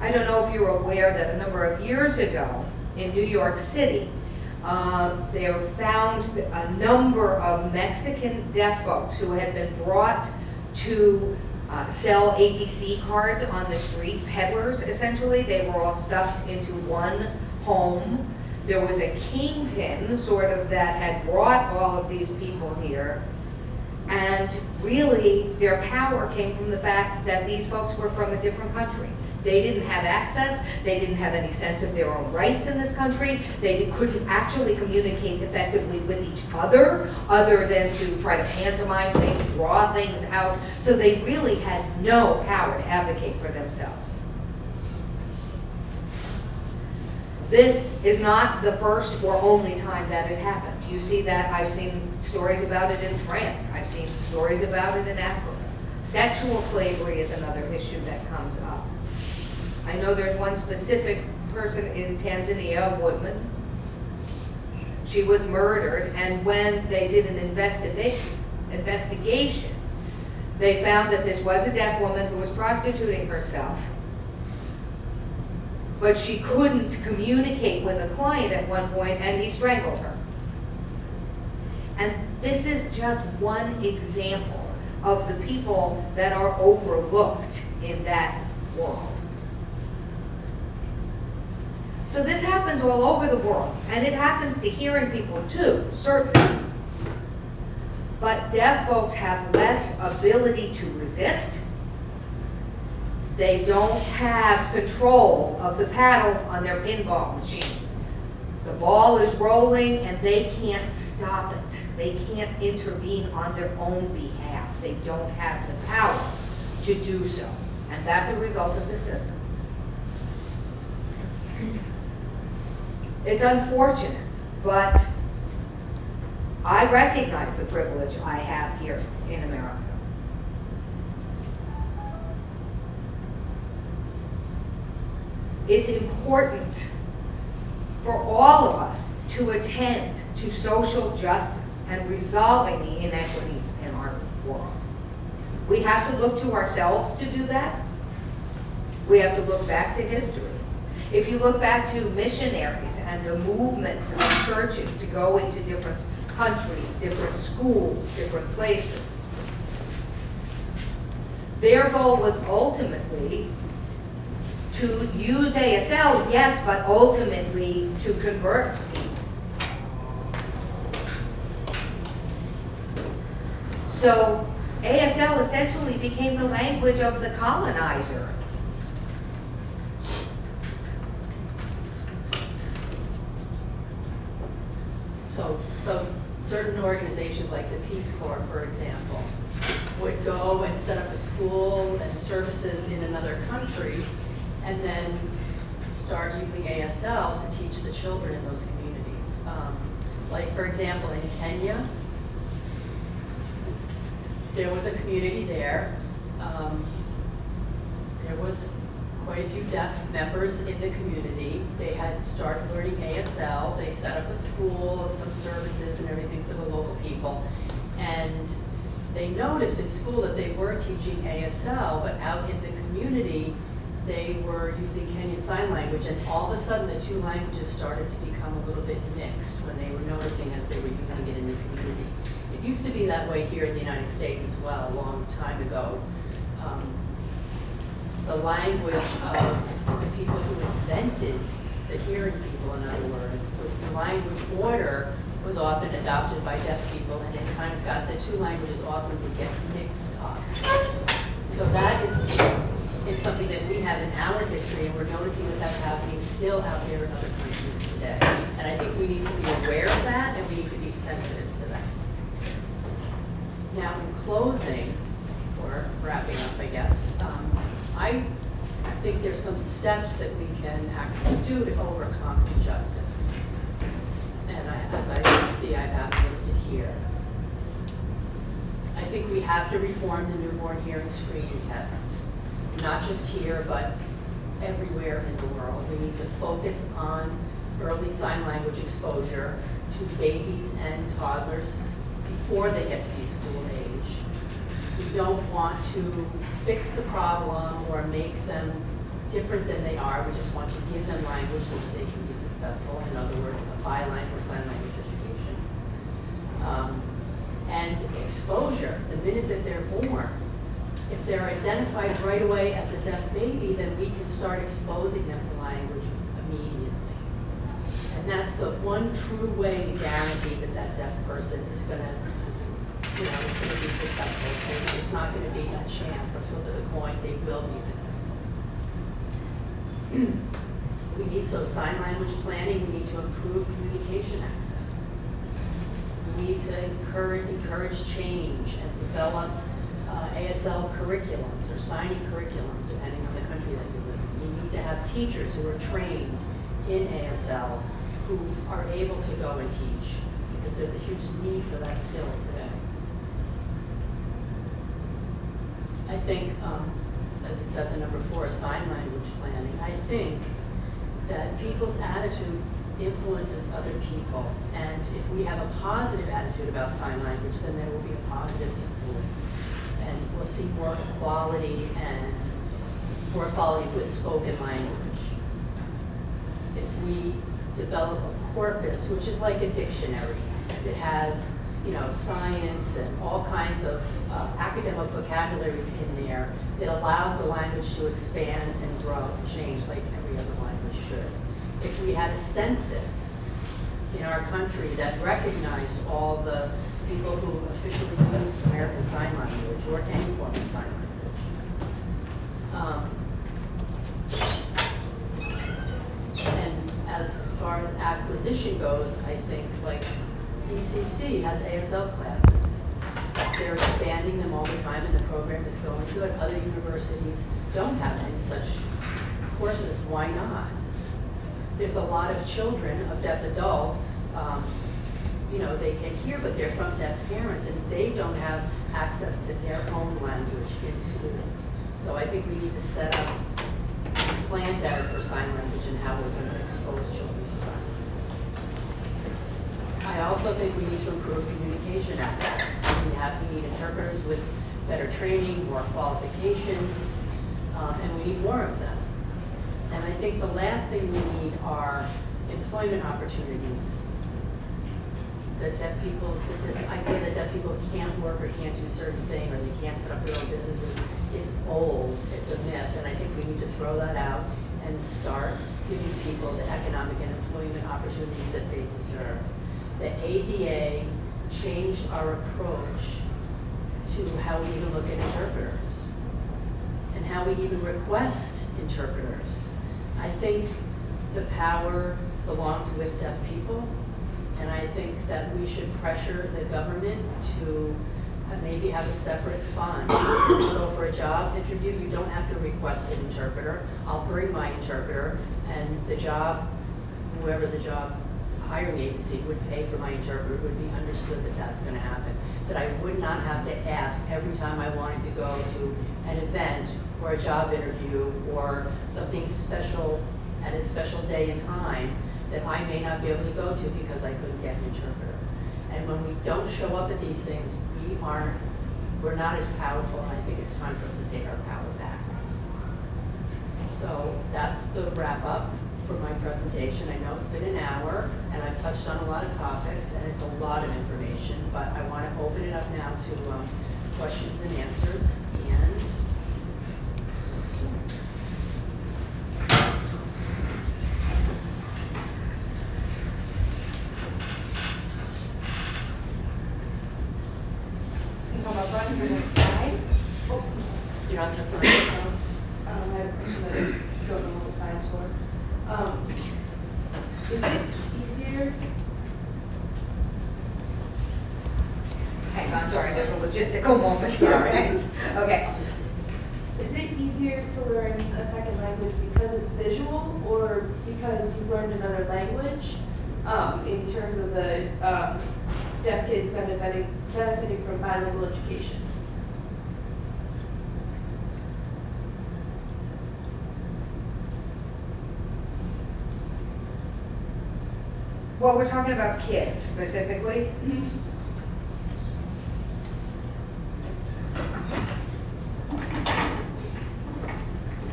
I don't know if you're aware that a number of years ago in New York City, Uh, They found a number of Mexican deaf folks who had been brought to uh, sell ABC cards on the street, peddlers essentially. They were all stuffed into one home. There was a kingpin, sort of, that had brought all of these people here. And really, their power came from the fact that these folks were from a different country. They didn't have access, they didn't have any sense of their own rights in this country, they couldn't actually communicate effectively with each other, other than to try to pantomime things, draw things out. So they really had no power to advocate for themselves. This is not the first or only time that has happened. You see that, I've seen stories about it in France, I've seen stories about it in Africa. Sexual slavery is another issue that comes up. I know there's one specific person in Tanzania, a woman. She was murdered, and when they did an investiga- investigation, they found that this was a deaf woman who was prostituting herself but she couldn't communicate with a client at one point and he strangled her. And this is just one example of the people that are overlooked in that world. So this happens all over the world, and it happens to hearing people too, certainly. But deaf folks have less ability to resist, they don't have control of the paddles on their pinball machine. The ball is rolling and they can't stop it. They can't intervene on their own behalf. They don't have the power to do so. And that's a result of the system. It's unfortunate, but I recognize the privilege I have here in America. It's important for all of us to attend to social justice and resolving the inequities in our world. We have to look to ourselves to do that. We have to look back to history. If you look back to missionaries and the movements of churches to go into different countries, different schools, different places, their goal was ultimately to use ASL, yes, but ultimately to convert people. So ASL essentially became the language of the colonizer. So, so certain organizations like the Peace Corps, for example, would go and set up a school and services in another country and then start using ASL to teach the children in those communities. Um, Like, for example, in Kenya, there was a community there. Um, There was quite a few deaf members in the community. They had started learning ASL. They set up a school, and some services and everything for the local people. And they noticed in school that they were teaching ASL, but out in the community, they were using Kenyan Sign Language, and all of a sudden, the two languages started to become a little bit mixed when they were noticing as they were using it in the community. It used to be that way here in the United States as well, a long time ago. Um, The language of the people who invented the hearing people, in other words, the language order was often adopted by deaf people, and it kind of got, the two languages often would get mixed up. So that is, is something that we have in our history, and we're noticing that that's happening still out there in other countries today. And I think we need to be aware of that, and we need to be sensitive to that. Now, in closing, or wrapping up, I guess, um, I think there's some steps that we can actually do to overcome injustice. And I, as I see, I have listed here. I think we have to reform the newborn hearing screening test, not just here, but everywhere in the world. We need to focus on early sign language exposure to babies and toddlers before they get to be school age. Don't want to fix the problem or make them different than they are. We just want to give them language so that they can be successful. In other words, a bilingual sign language education. Um, and exposure, the minute that they're born. If they're identified right away as a deaf baby, then we can start exposing them to language immediately. And that's the one true way to guarantee that that deaf person is gonna, know, is gonna be successful. And it's not gonna be a chance, a flip of the coin, they will be successful. We need, so sign language planning, we need to improve communication access. We need to encourage, encourage change and develop uh, ASL curriculums or signing curriculums, depending on the country that you live in. We need to have teachers who are trained in ASL who are able to go and teach, because there's a huge need for that still today. I think, um, as it says in number four, sign language planning, I think that people's attitude influences other people. And if we have a positive attitude about sign language, then there will be a positive influence. And we'll see more equality and more equality with spoken language. If we develop a corpus, which is like a dictionary, that has, you know, science and all kinds of uh, academic vocabularies in there, that allows the language to expand and grow and change like every other language should. If we had a census in our country that recognized all the people who officially use American Sign Language or any form of sign language. Um, And as far as acquisition goes, I think like ECC has ASL classes. They're expanding them all the time and the program is going good. Other universities don't have any such courses. Why not? There's a lot of children of deaf adults, um, you know, they can hear, but they're from deaf parents and they don't have access to their own language in school. So I think we need to set up, plan better for sign language and how we're expose children to sign language. I also think we need to improve communication access. We have, we need interpreters with better training, more qualifications, uh, and we need more of them. And I think the last thing we need are employment opportunities. That deaf people, this idea that deaf people can't work or can't do certain thing, or they can't set up their own businesses is old, it's a myth, and I think we need to throw that out and start giving people the economic and employment opportunities that they deserve. The ADA changed our approach to how we even look at interpreters and how we even request interpreters. I think the power belongs with deaf people, and I think that we should pressure the government to uh, maybe have a separate fund. So for a job interview, you don't have to request an interpreter. I'll bring my interpreter, and the job, whoever the job hiring agency would pay for my interpreter it would be understood that that's gonna happen. That I would not have to ask every time I wanted to go to an event or a job interview or something special at a special day and time that I may not be able to go to because I couldn't get an interpreter. And when we don't show up at these things, we aren't, we're not as powerful, and I think it's time for us to take our power back. So that's the wrap up for my presentation. I know it's been an hour, and I've touched on a lot of topics, and it's a lot of information, but I want to open it up now to um, questions and answers, and Come up front for the next slide. Oh, you're not just on the phone. um, I have a question that I don't know what the sign's for. Um, is it easier, Hang on, sorry, there's a logistical moment here, Sorry. thanks. Okay. I'll just, is it easier to learn a second language because it's visual or because you've learned another language? Um, in terms of the, um, deaf kids benefiting, benefiting from bilingual education? Well, we're talking about kids specifically.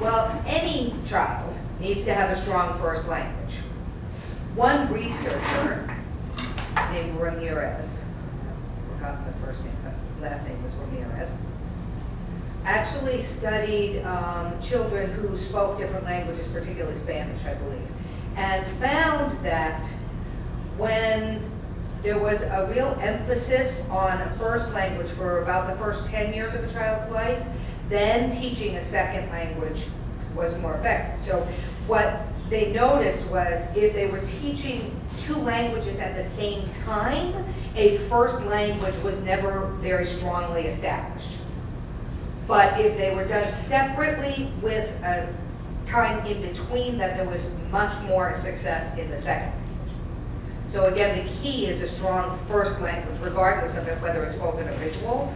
Well, any child needs to have a strong first language. One researcher named Ramirez, forgotten the first name, but last name was Ramirez, actually studied um, children who spoke different languages, particularly Spanish, I believe, and found that when there was a real emphasis on a first language for about the first 10 years of a child's life, then teaching a second language was more effective. So what they noticed was if they were teaching two languages at the same time, a first language was never very strongly established. But if they were done separately with a time in between, that there was much more success in the second. So again, the key is a strong first language, regardless of it, whether it's spoken or visual.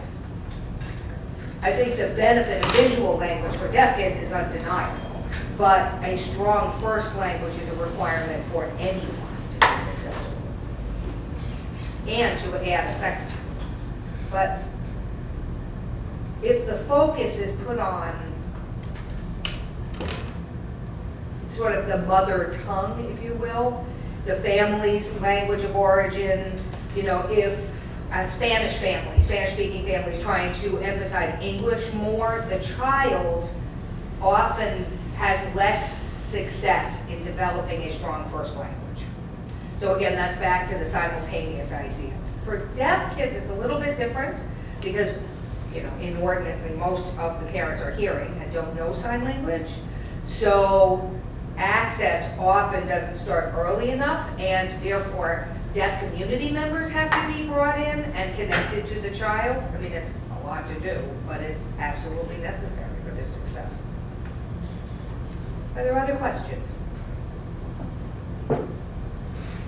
I think the benefit of visual language for deaf kids is undeniable, but a strong first language is a requirement for anyone to be successful. And to add a second. But if the focus is put on sort of the mother tongue, if you will, the family's language of origin, you know, if a Spanish family, Spanish-speaking family is trying to emphasize English more, the child often has less success in developing a strong first language. So again, that's back to the simultaneous idea. For deaf kids, it's a little bit different because, you know, inordinately, most of the parents are hearing and don't know sign language. So access often doesn't start early enough and therefore deaf community members have to be brought in and connected to the child. I mean, it's a lot to do, but it's absolutely necessary for their success. Are there other questions?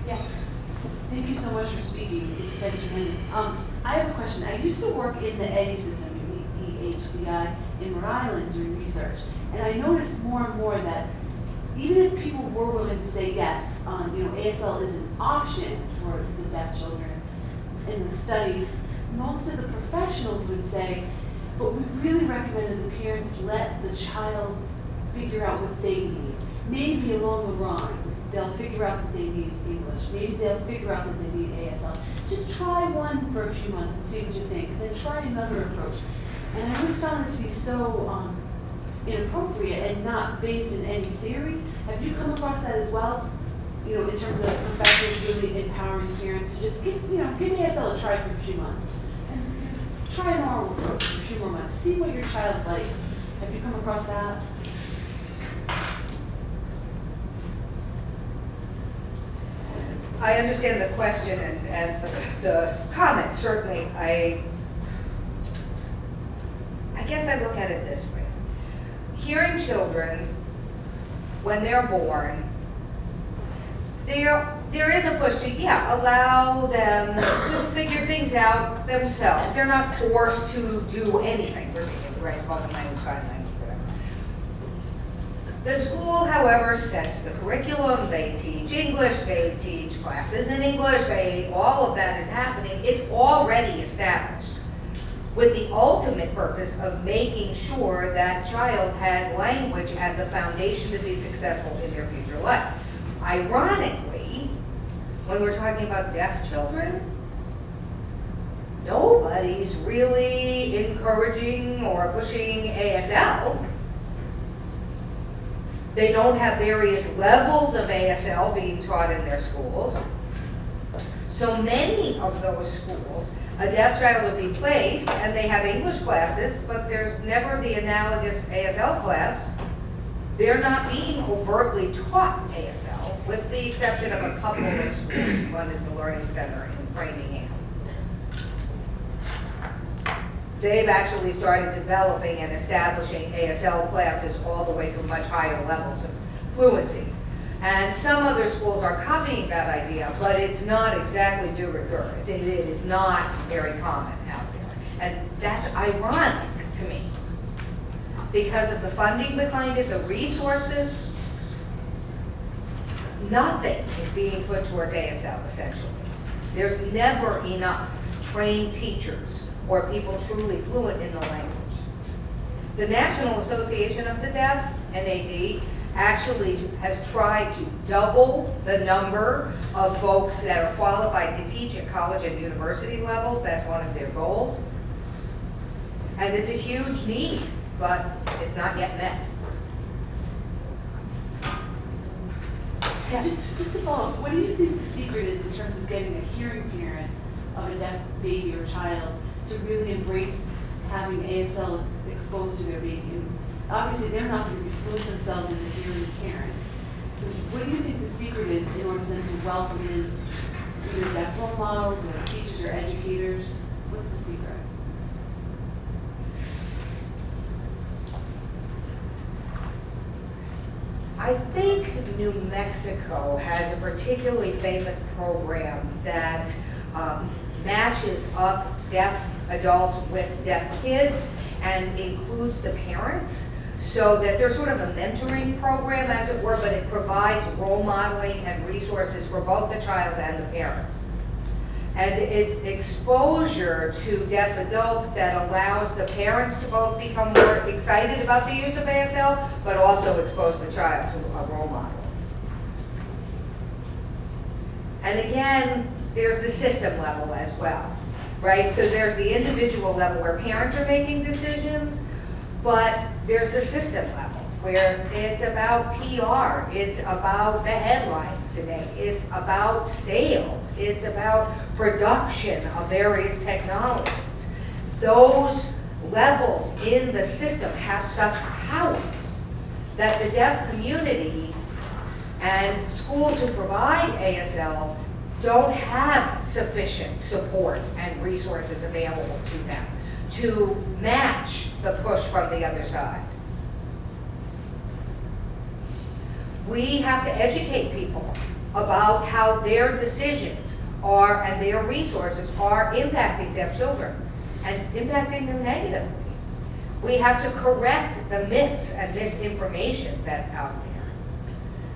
Yes. Thank you so much for speaking. It's been tremendous. Um, I have a question. I used to work in the EDDI system, EHDI, in Rhode Island doing research. And I noticed more and more that even if people were willing to say yes, um, you know, ASL is an option for the deaf children in the study, most of the professionals would say, but we really recommend that the parents let the child figure out what they need. Maybe along the line, they'll figure out that they need English. Maybe they'll figure out that they need ASL. Just try one for a few months and see what you think. Then try another approach. And I always found it to be so um, inappropriate and not based in any theory. Have you come across that as well? You know, in terms of professors really empowering parents to just give, you know, give ASL a try for a few months. And try an oral approach for a few more months. See what your child likes. Have you come across that? I understand the question and, and the, the comment, certainly, I, I guess I look at it this way. Hearing children, when they're born, there, there is a push to, yeah, allow them to figure things out themselves. They're not forced to do anything, right, spoken language, sign language, whatever. The school, however, sets the curriculum, they teach English, they teach classes in English, they, all of that is happening, it's already established. With the ultimate purpose of making sure that child has language as the foundation to be successful in their future life. Ironically, when we're talking about deaf children, nobody's really encouraging or pushing ASL. They don't have various levels of ASL being taught in their schools. So many of those schools, a deaf child will be placed and they have English classes, but there's never the analogous ASL class. They're not being overtly taught ASL, with the exception of a couple of schools. One is the Learning Center in Framingham. They've actually started developing and establishing ASL classes all the way through much higher levels of fluency. And some other schools are copying that idea, but it's not exactly de rigueur. It, it is not very common out there. And that's ironic to me because of the funding behind it, the resources, nothing is being put towards ASL essentially. There's never enough trained teachers or people truly fluent in the language. The National Association of the Deaf, NAD, actually has tried to double the number of folks that are qualified to teach at college and university levels. That's one of their goals. And it's a huge need, but it's not yet met. Yeah. Just, just to follow, up, what do you think the secret is in terms of getting a hearing parent of a deaf baby or child to really embrace having ASL exposed to their baby? And obviously, they're not going to be fluent themselves as a hearing parent. So what do you think the secret is in order for them to welcome in either deaf role models or teachers or educators? What's the secret? I think New Mexico has a particularly famous program that um, matches up deaf adults with deaf kids and includes the parents so that there's sort of a mentoring program as it were, but it provides role modeling and resources for both the child and the parents. And it's exposure to deaf adults that allows the parents to both become more excited about the use of ASL, but also expose the child to a role model. And again, there's the system level as well, right? So there's the individual level where parents are making decisions, but there's the system level where it's about PR, it's about the headlines today, it's about sales, it's about production of various technologies. Those levels in the system have such power that the deaf community and schools who provide ASL don't have sufficient support and resources available to them to match the push from the other side. We have to educate people about how their decisions are and their resources are impacting deaf children and impacting them negatively. We have to correct the myths and misinformation that's out there.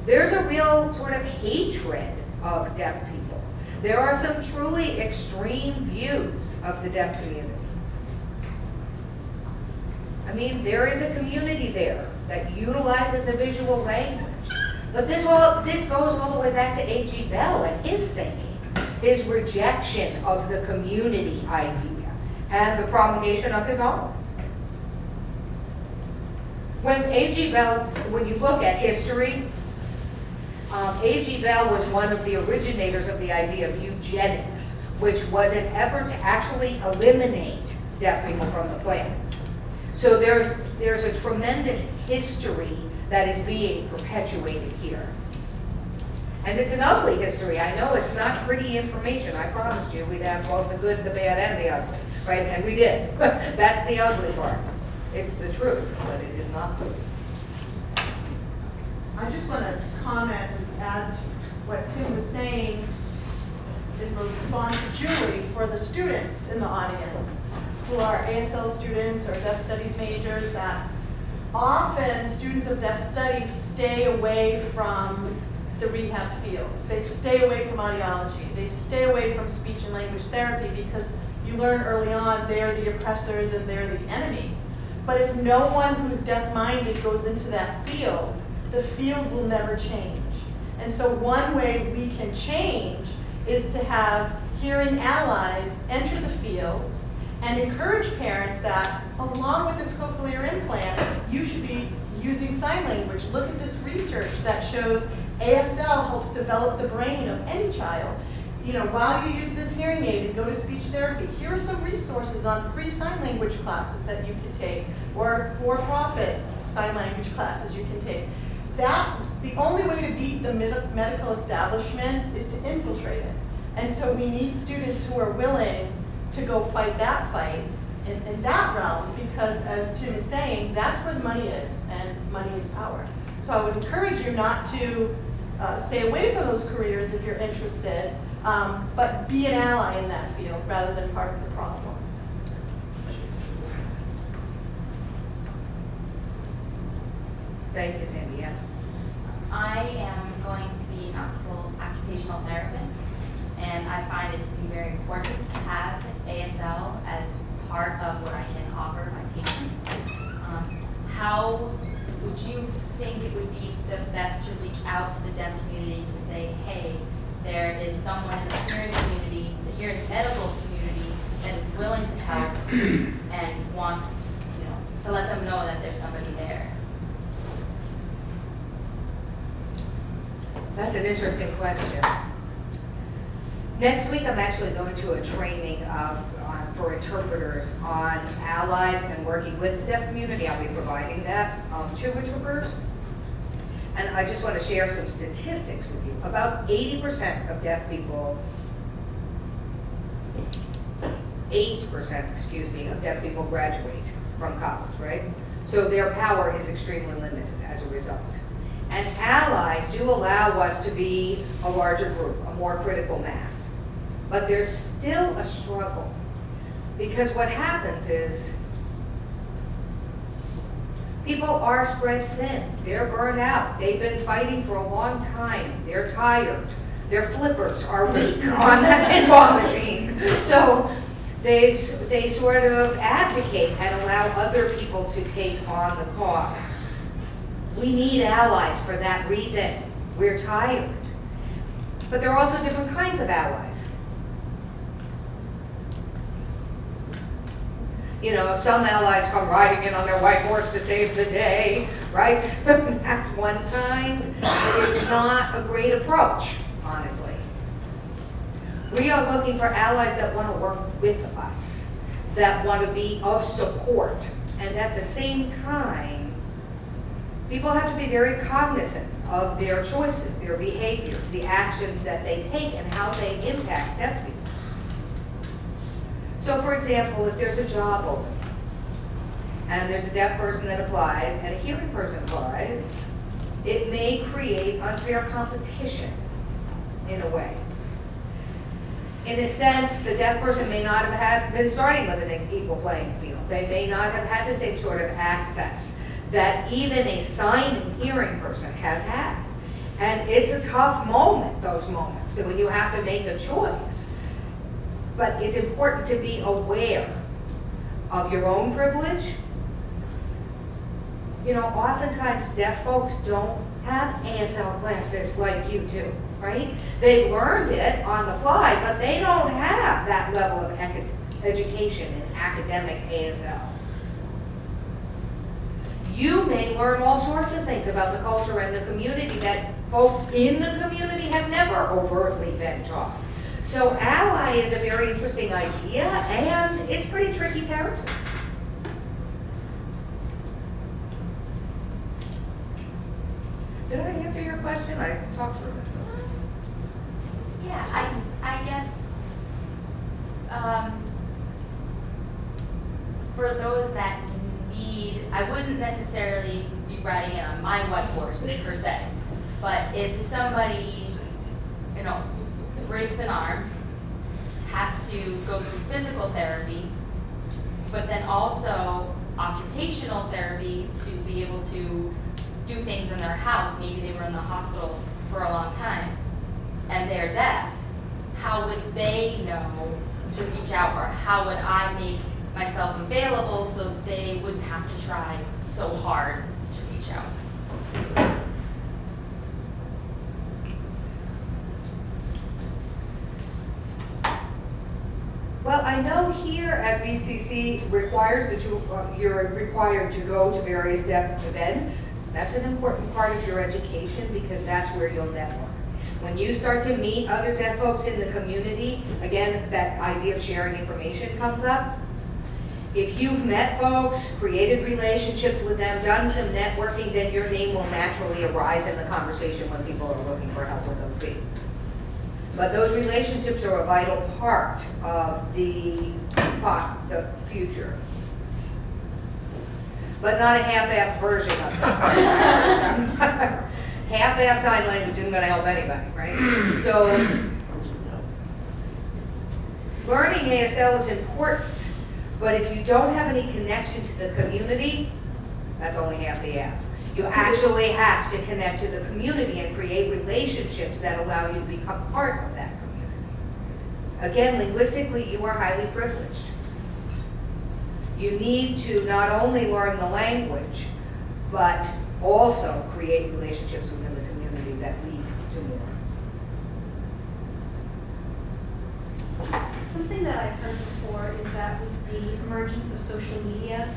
There's a real sort of hatred of deaf people. There are some truly extreme views of the deaf community. I mean, there is a community there that utilizes a visual language. But this all this goes all the way back to A.G. Bell and his thinking, his rejection of the community idea and the promulgation of his own. When A.G. Bell, when you look at history, um, A.G. Bell was one of the originators of the idea of eugenics, which was an effort to actually eliminate deaf people from the planet. So there's, there's a tremendous history that is being perpetuated here. And it's an ugly history. I know it's not pretty information. I promised you we'd have both the good, the bad, and the ugly, right? And we did. That's the ugly part. It's the truth, but it is not good. I just want to comment and add what Tim was saying in response to Julie for the students in the audience who are ASL students or deaf studies majors that often students of deaf studies stay away from the rehab fields. They stay away from audiology. They stay away from speech and language therapy because you learn early on they're the oppressors and they're the enemy. But if no one who's deaf-minded goes into that field, the field will never change. And so one way we can change is to have hearing allies enter the fields and encourage parents that along with this cochlear implant, you should be using sign language. Look at this research that shows ASL helps develop the brain of any child. You know, while you use this hearing aid and go to speech therapy, here are some resources on free sign language classes that you can take or for-profit sign language classes you can take. That, the only way to beat the med medical establishment is to infiltrate it. And so we need students who are willing to go fight that fight in, in that realm because as Tim is saying, that's what money is and money is power. So I would encourage you not to uh, stay away from those careers if you're interested, um, but be an ally in that field rather than part of the problem. Thank you, Sandy, yes. I am going to be an occupational- occupational therapist, and I find it to be very important to have ASL as part of what I can offer my patients. Um, How would you think it would be the best to reach out to the deaf community to say, hey, there is someone in the hearing community, the hearing medical community that is willing to help and wants, you know, to let them know that there's somebody there. That's an interesting question. Next week, I'm actually going to a training of, for interpreters on allies and working with the deaf community. I'll be providing that um, to interpreters. And I just want to share some statistics with you. About 80% of deaf people, 8%, excuse me, of deaf people graduate from college, right? So their power is extremely limited as a result. And allies do allow us to be a larger group, a more critical mass. But there's still a struggle. Because what happens is, people are spread thin. They're burned out. They've been fighting for a long time. They're tired. Their flippers are weak on that pinball machine. So they've, they sort of abdicate and allow other people to take on the cause. We need allies for that reason. We're tired. But there are also different kinds of allies. You know, some allies come riding in on their white horse to save the day, right? That's one kind. but It's not a great approach, honestly. We are looking for allies that want to work with us, that want to be of support, and at the same time, people have to be very cognizant of their choices, their behaviors, the actions that they take, and how they impact deaf people. So for example, if there's a job open, and there's a deaf person that applies, and a hearing person applies, it may create unfair competition in a way. In a sense, the deaf person may not have had, been starting with an equal playing field. They may not have had the same sort of access that even a signing hearing person has had. And it's a tough moment, those moments, when you have to make a choice. But it's important to be aware of your own privilege. You know, oftentimes deaf folks don't have ASL classes like you do, right? They've learned it on the fly, but they don't have that level of education in academic ASL. You may learn all sorts of things about the culture and the community that folks in the community have never overtly been taught. So ally is a very interesting idea, and it's pretty tricky territory. Did I answer your question? I talked for a Yeah, I, I guess, um, for those that need, I wouldn't necessarily be riding it on my white horse per se. But if somebody, you know, breaks an arm, has to go through physical therapy, but then also occupational therapy to be able to do things in their house, maybe they were in the hospital for a long time, and they're deaf, how would they know to reach out, or how would I make myself available so they wouldn't have to try so hard to reach out? Well, I know here at BCC requires that you, uh, you're required to go to various deaf events. That's an important part of your education because that's where you'll network. When you start to meet other deaf folks in the community, again, that idea of sharing information comes up. If you've met folks, created relationships with them, done some networking, then your name will naturally arise in the conversation when people are looking for help with OT. But those relationships are a vital part of the the future. But not a half-assed version of this. Half-assed sign language isn't gonna help anybody, right? So, learning ASL is important, but if you don't have any connection to the community, that's only half the ass. You actually have to connect to the community and create relationships that allow you to become part of that community. Again, linguistically, you are highly privileged. You need to not only learn the language, but also create relationships within the community that lead to more. Something that I've heard before is that with the emergence of social media,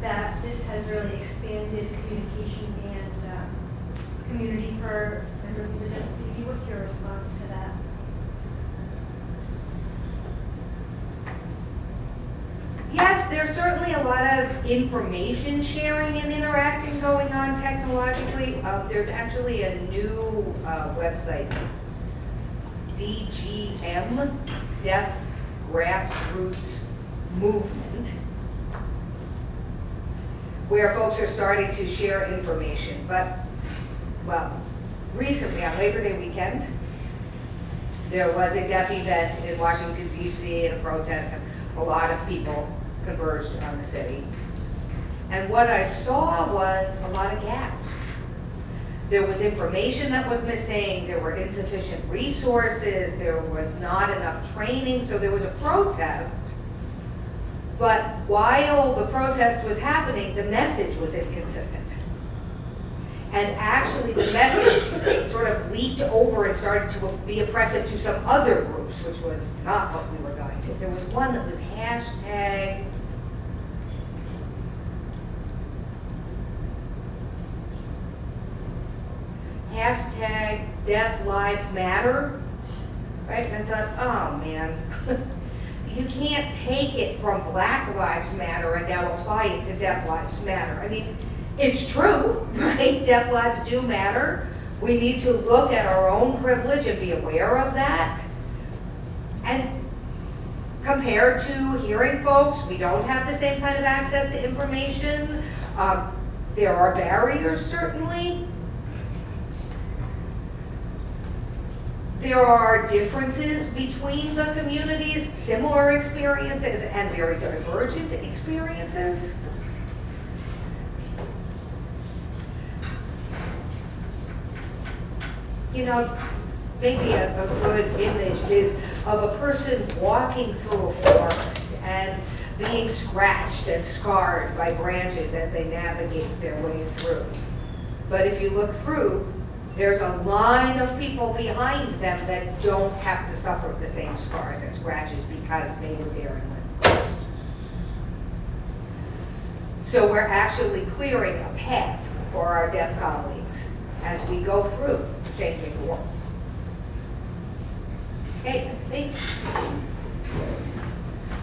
that this has really expanded communication and um, community for members of the deaf community. What's your response to that? Yes, there's certainly a lot of information sharing and interacting going on technologically. Uh, there's actually a new uh, website, DGM, Deaf Grassroots Movement, where folks are starting to share information. But, well, recently on Labor Day weekend, there was a deaf event in Washington DC and a protest, and a lot of people converged on the city. And what I saw was a lot of gaps. There was information that was missing, there were insufficient resources, there was not enough training, so there was a protest. But while the protest was happening, the message was inconsistent. And actually, the message sort of leaked over and started to be oppressive to some other groups, which was not what we were going to. There was one that was hashtag. Hashtag Deaf Lives Matter, right? And I thought, oh man, you can't take it from Black Lives Matter and now apply it to Deaf Lives Matter. I mean, it's true, right? Deaf lives do matter. We need to look at our own privilege and be aware of that. And compared to hearing folks, we don't have the same kind of access to information. Um, there are barriers, certainly. There are differences between the communities, similar experiences and very divergent experiences. you know, maybe a, a good image is of a person walking through a forest and being scratched and scarred by branches as they navigate their way through. But if you look through, there's a line of people behind them that don't have to suffer the same scars and scratches because they were there and went first. So we're actually clearing a path for our deaf colleagues as we go through changing the world. Okay, I think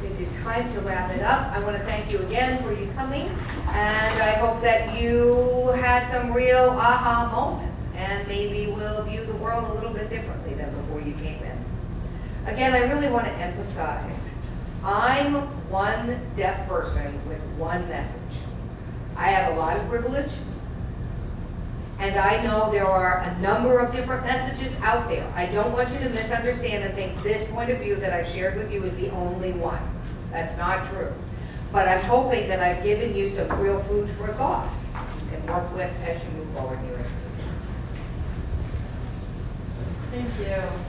it is time to wrap it up. I want to thank you again for you coming, and I hope that you had some real aha moments, and maybe will view the world a little bit differently than before you came in. Again, I really want to emphasize, I'm one deaf person with one message. I have a lot of privilege, and I know there are a number of different messages out there. I don't want you to misunderstand and think this point of view that I've shared with you is the only one. That's not true. But I'm hoping that I've given you some real food for thought can work with as you move forward in your education. Thank you.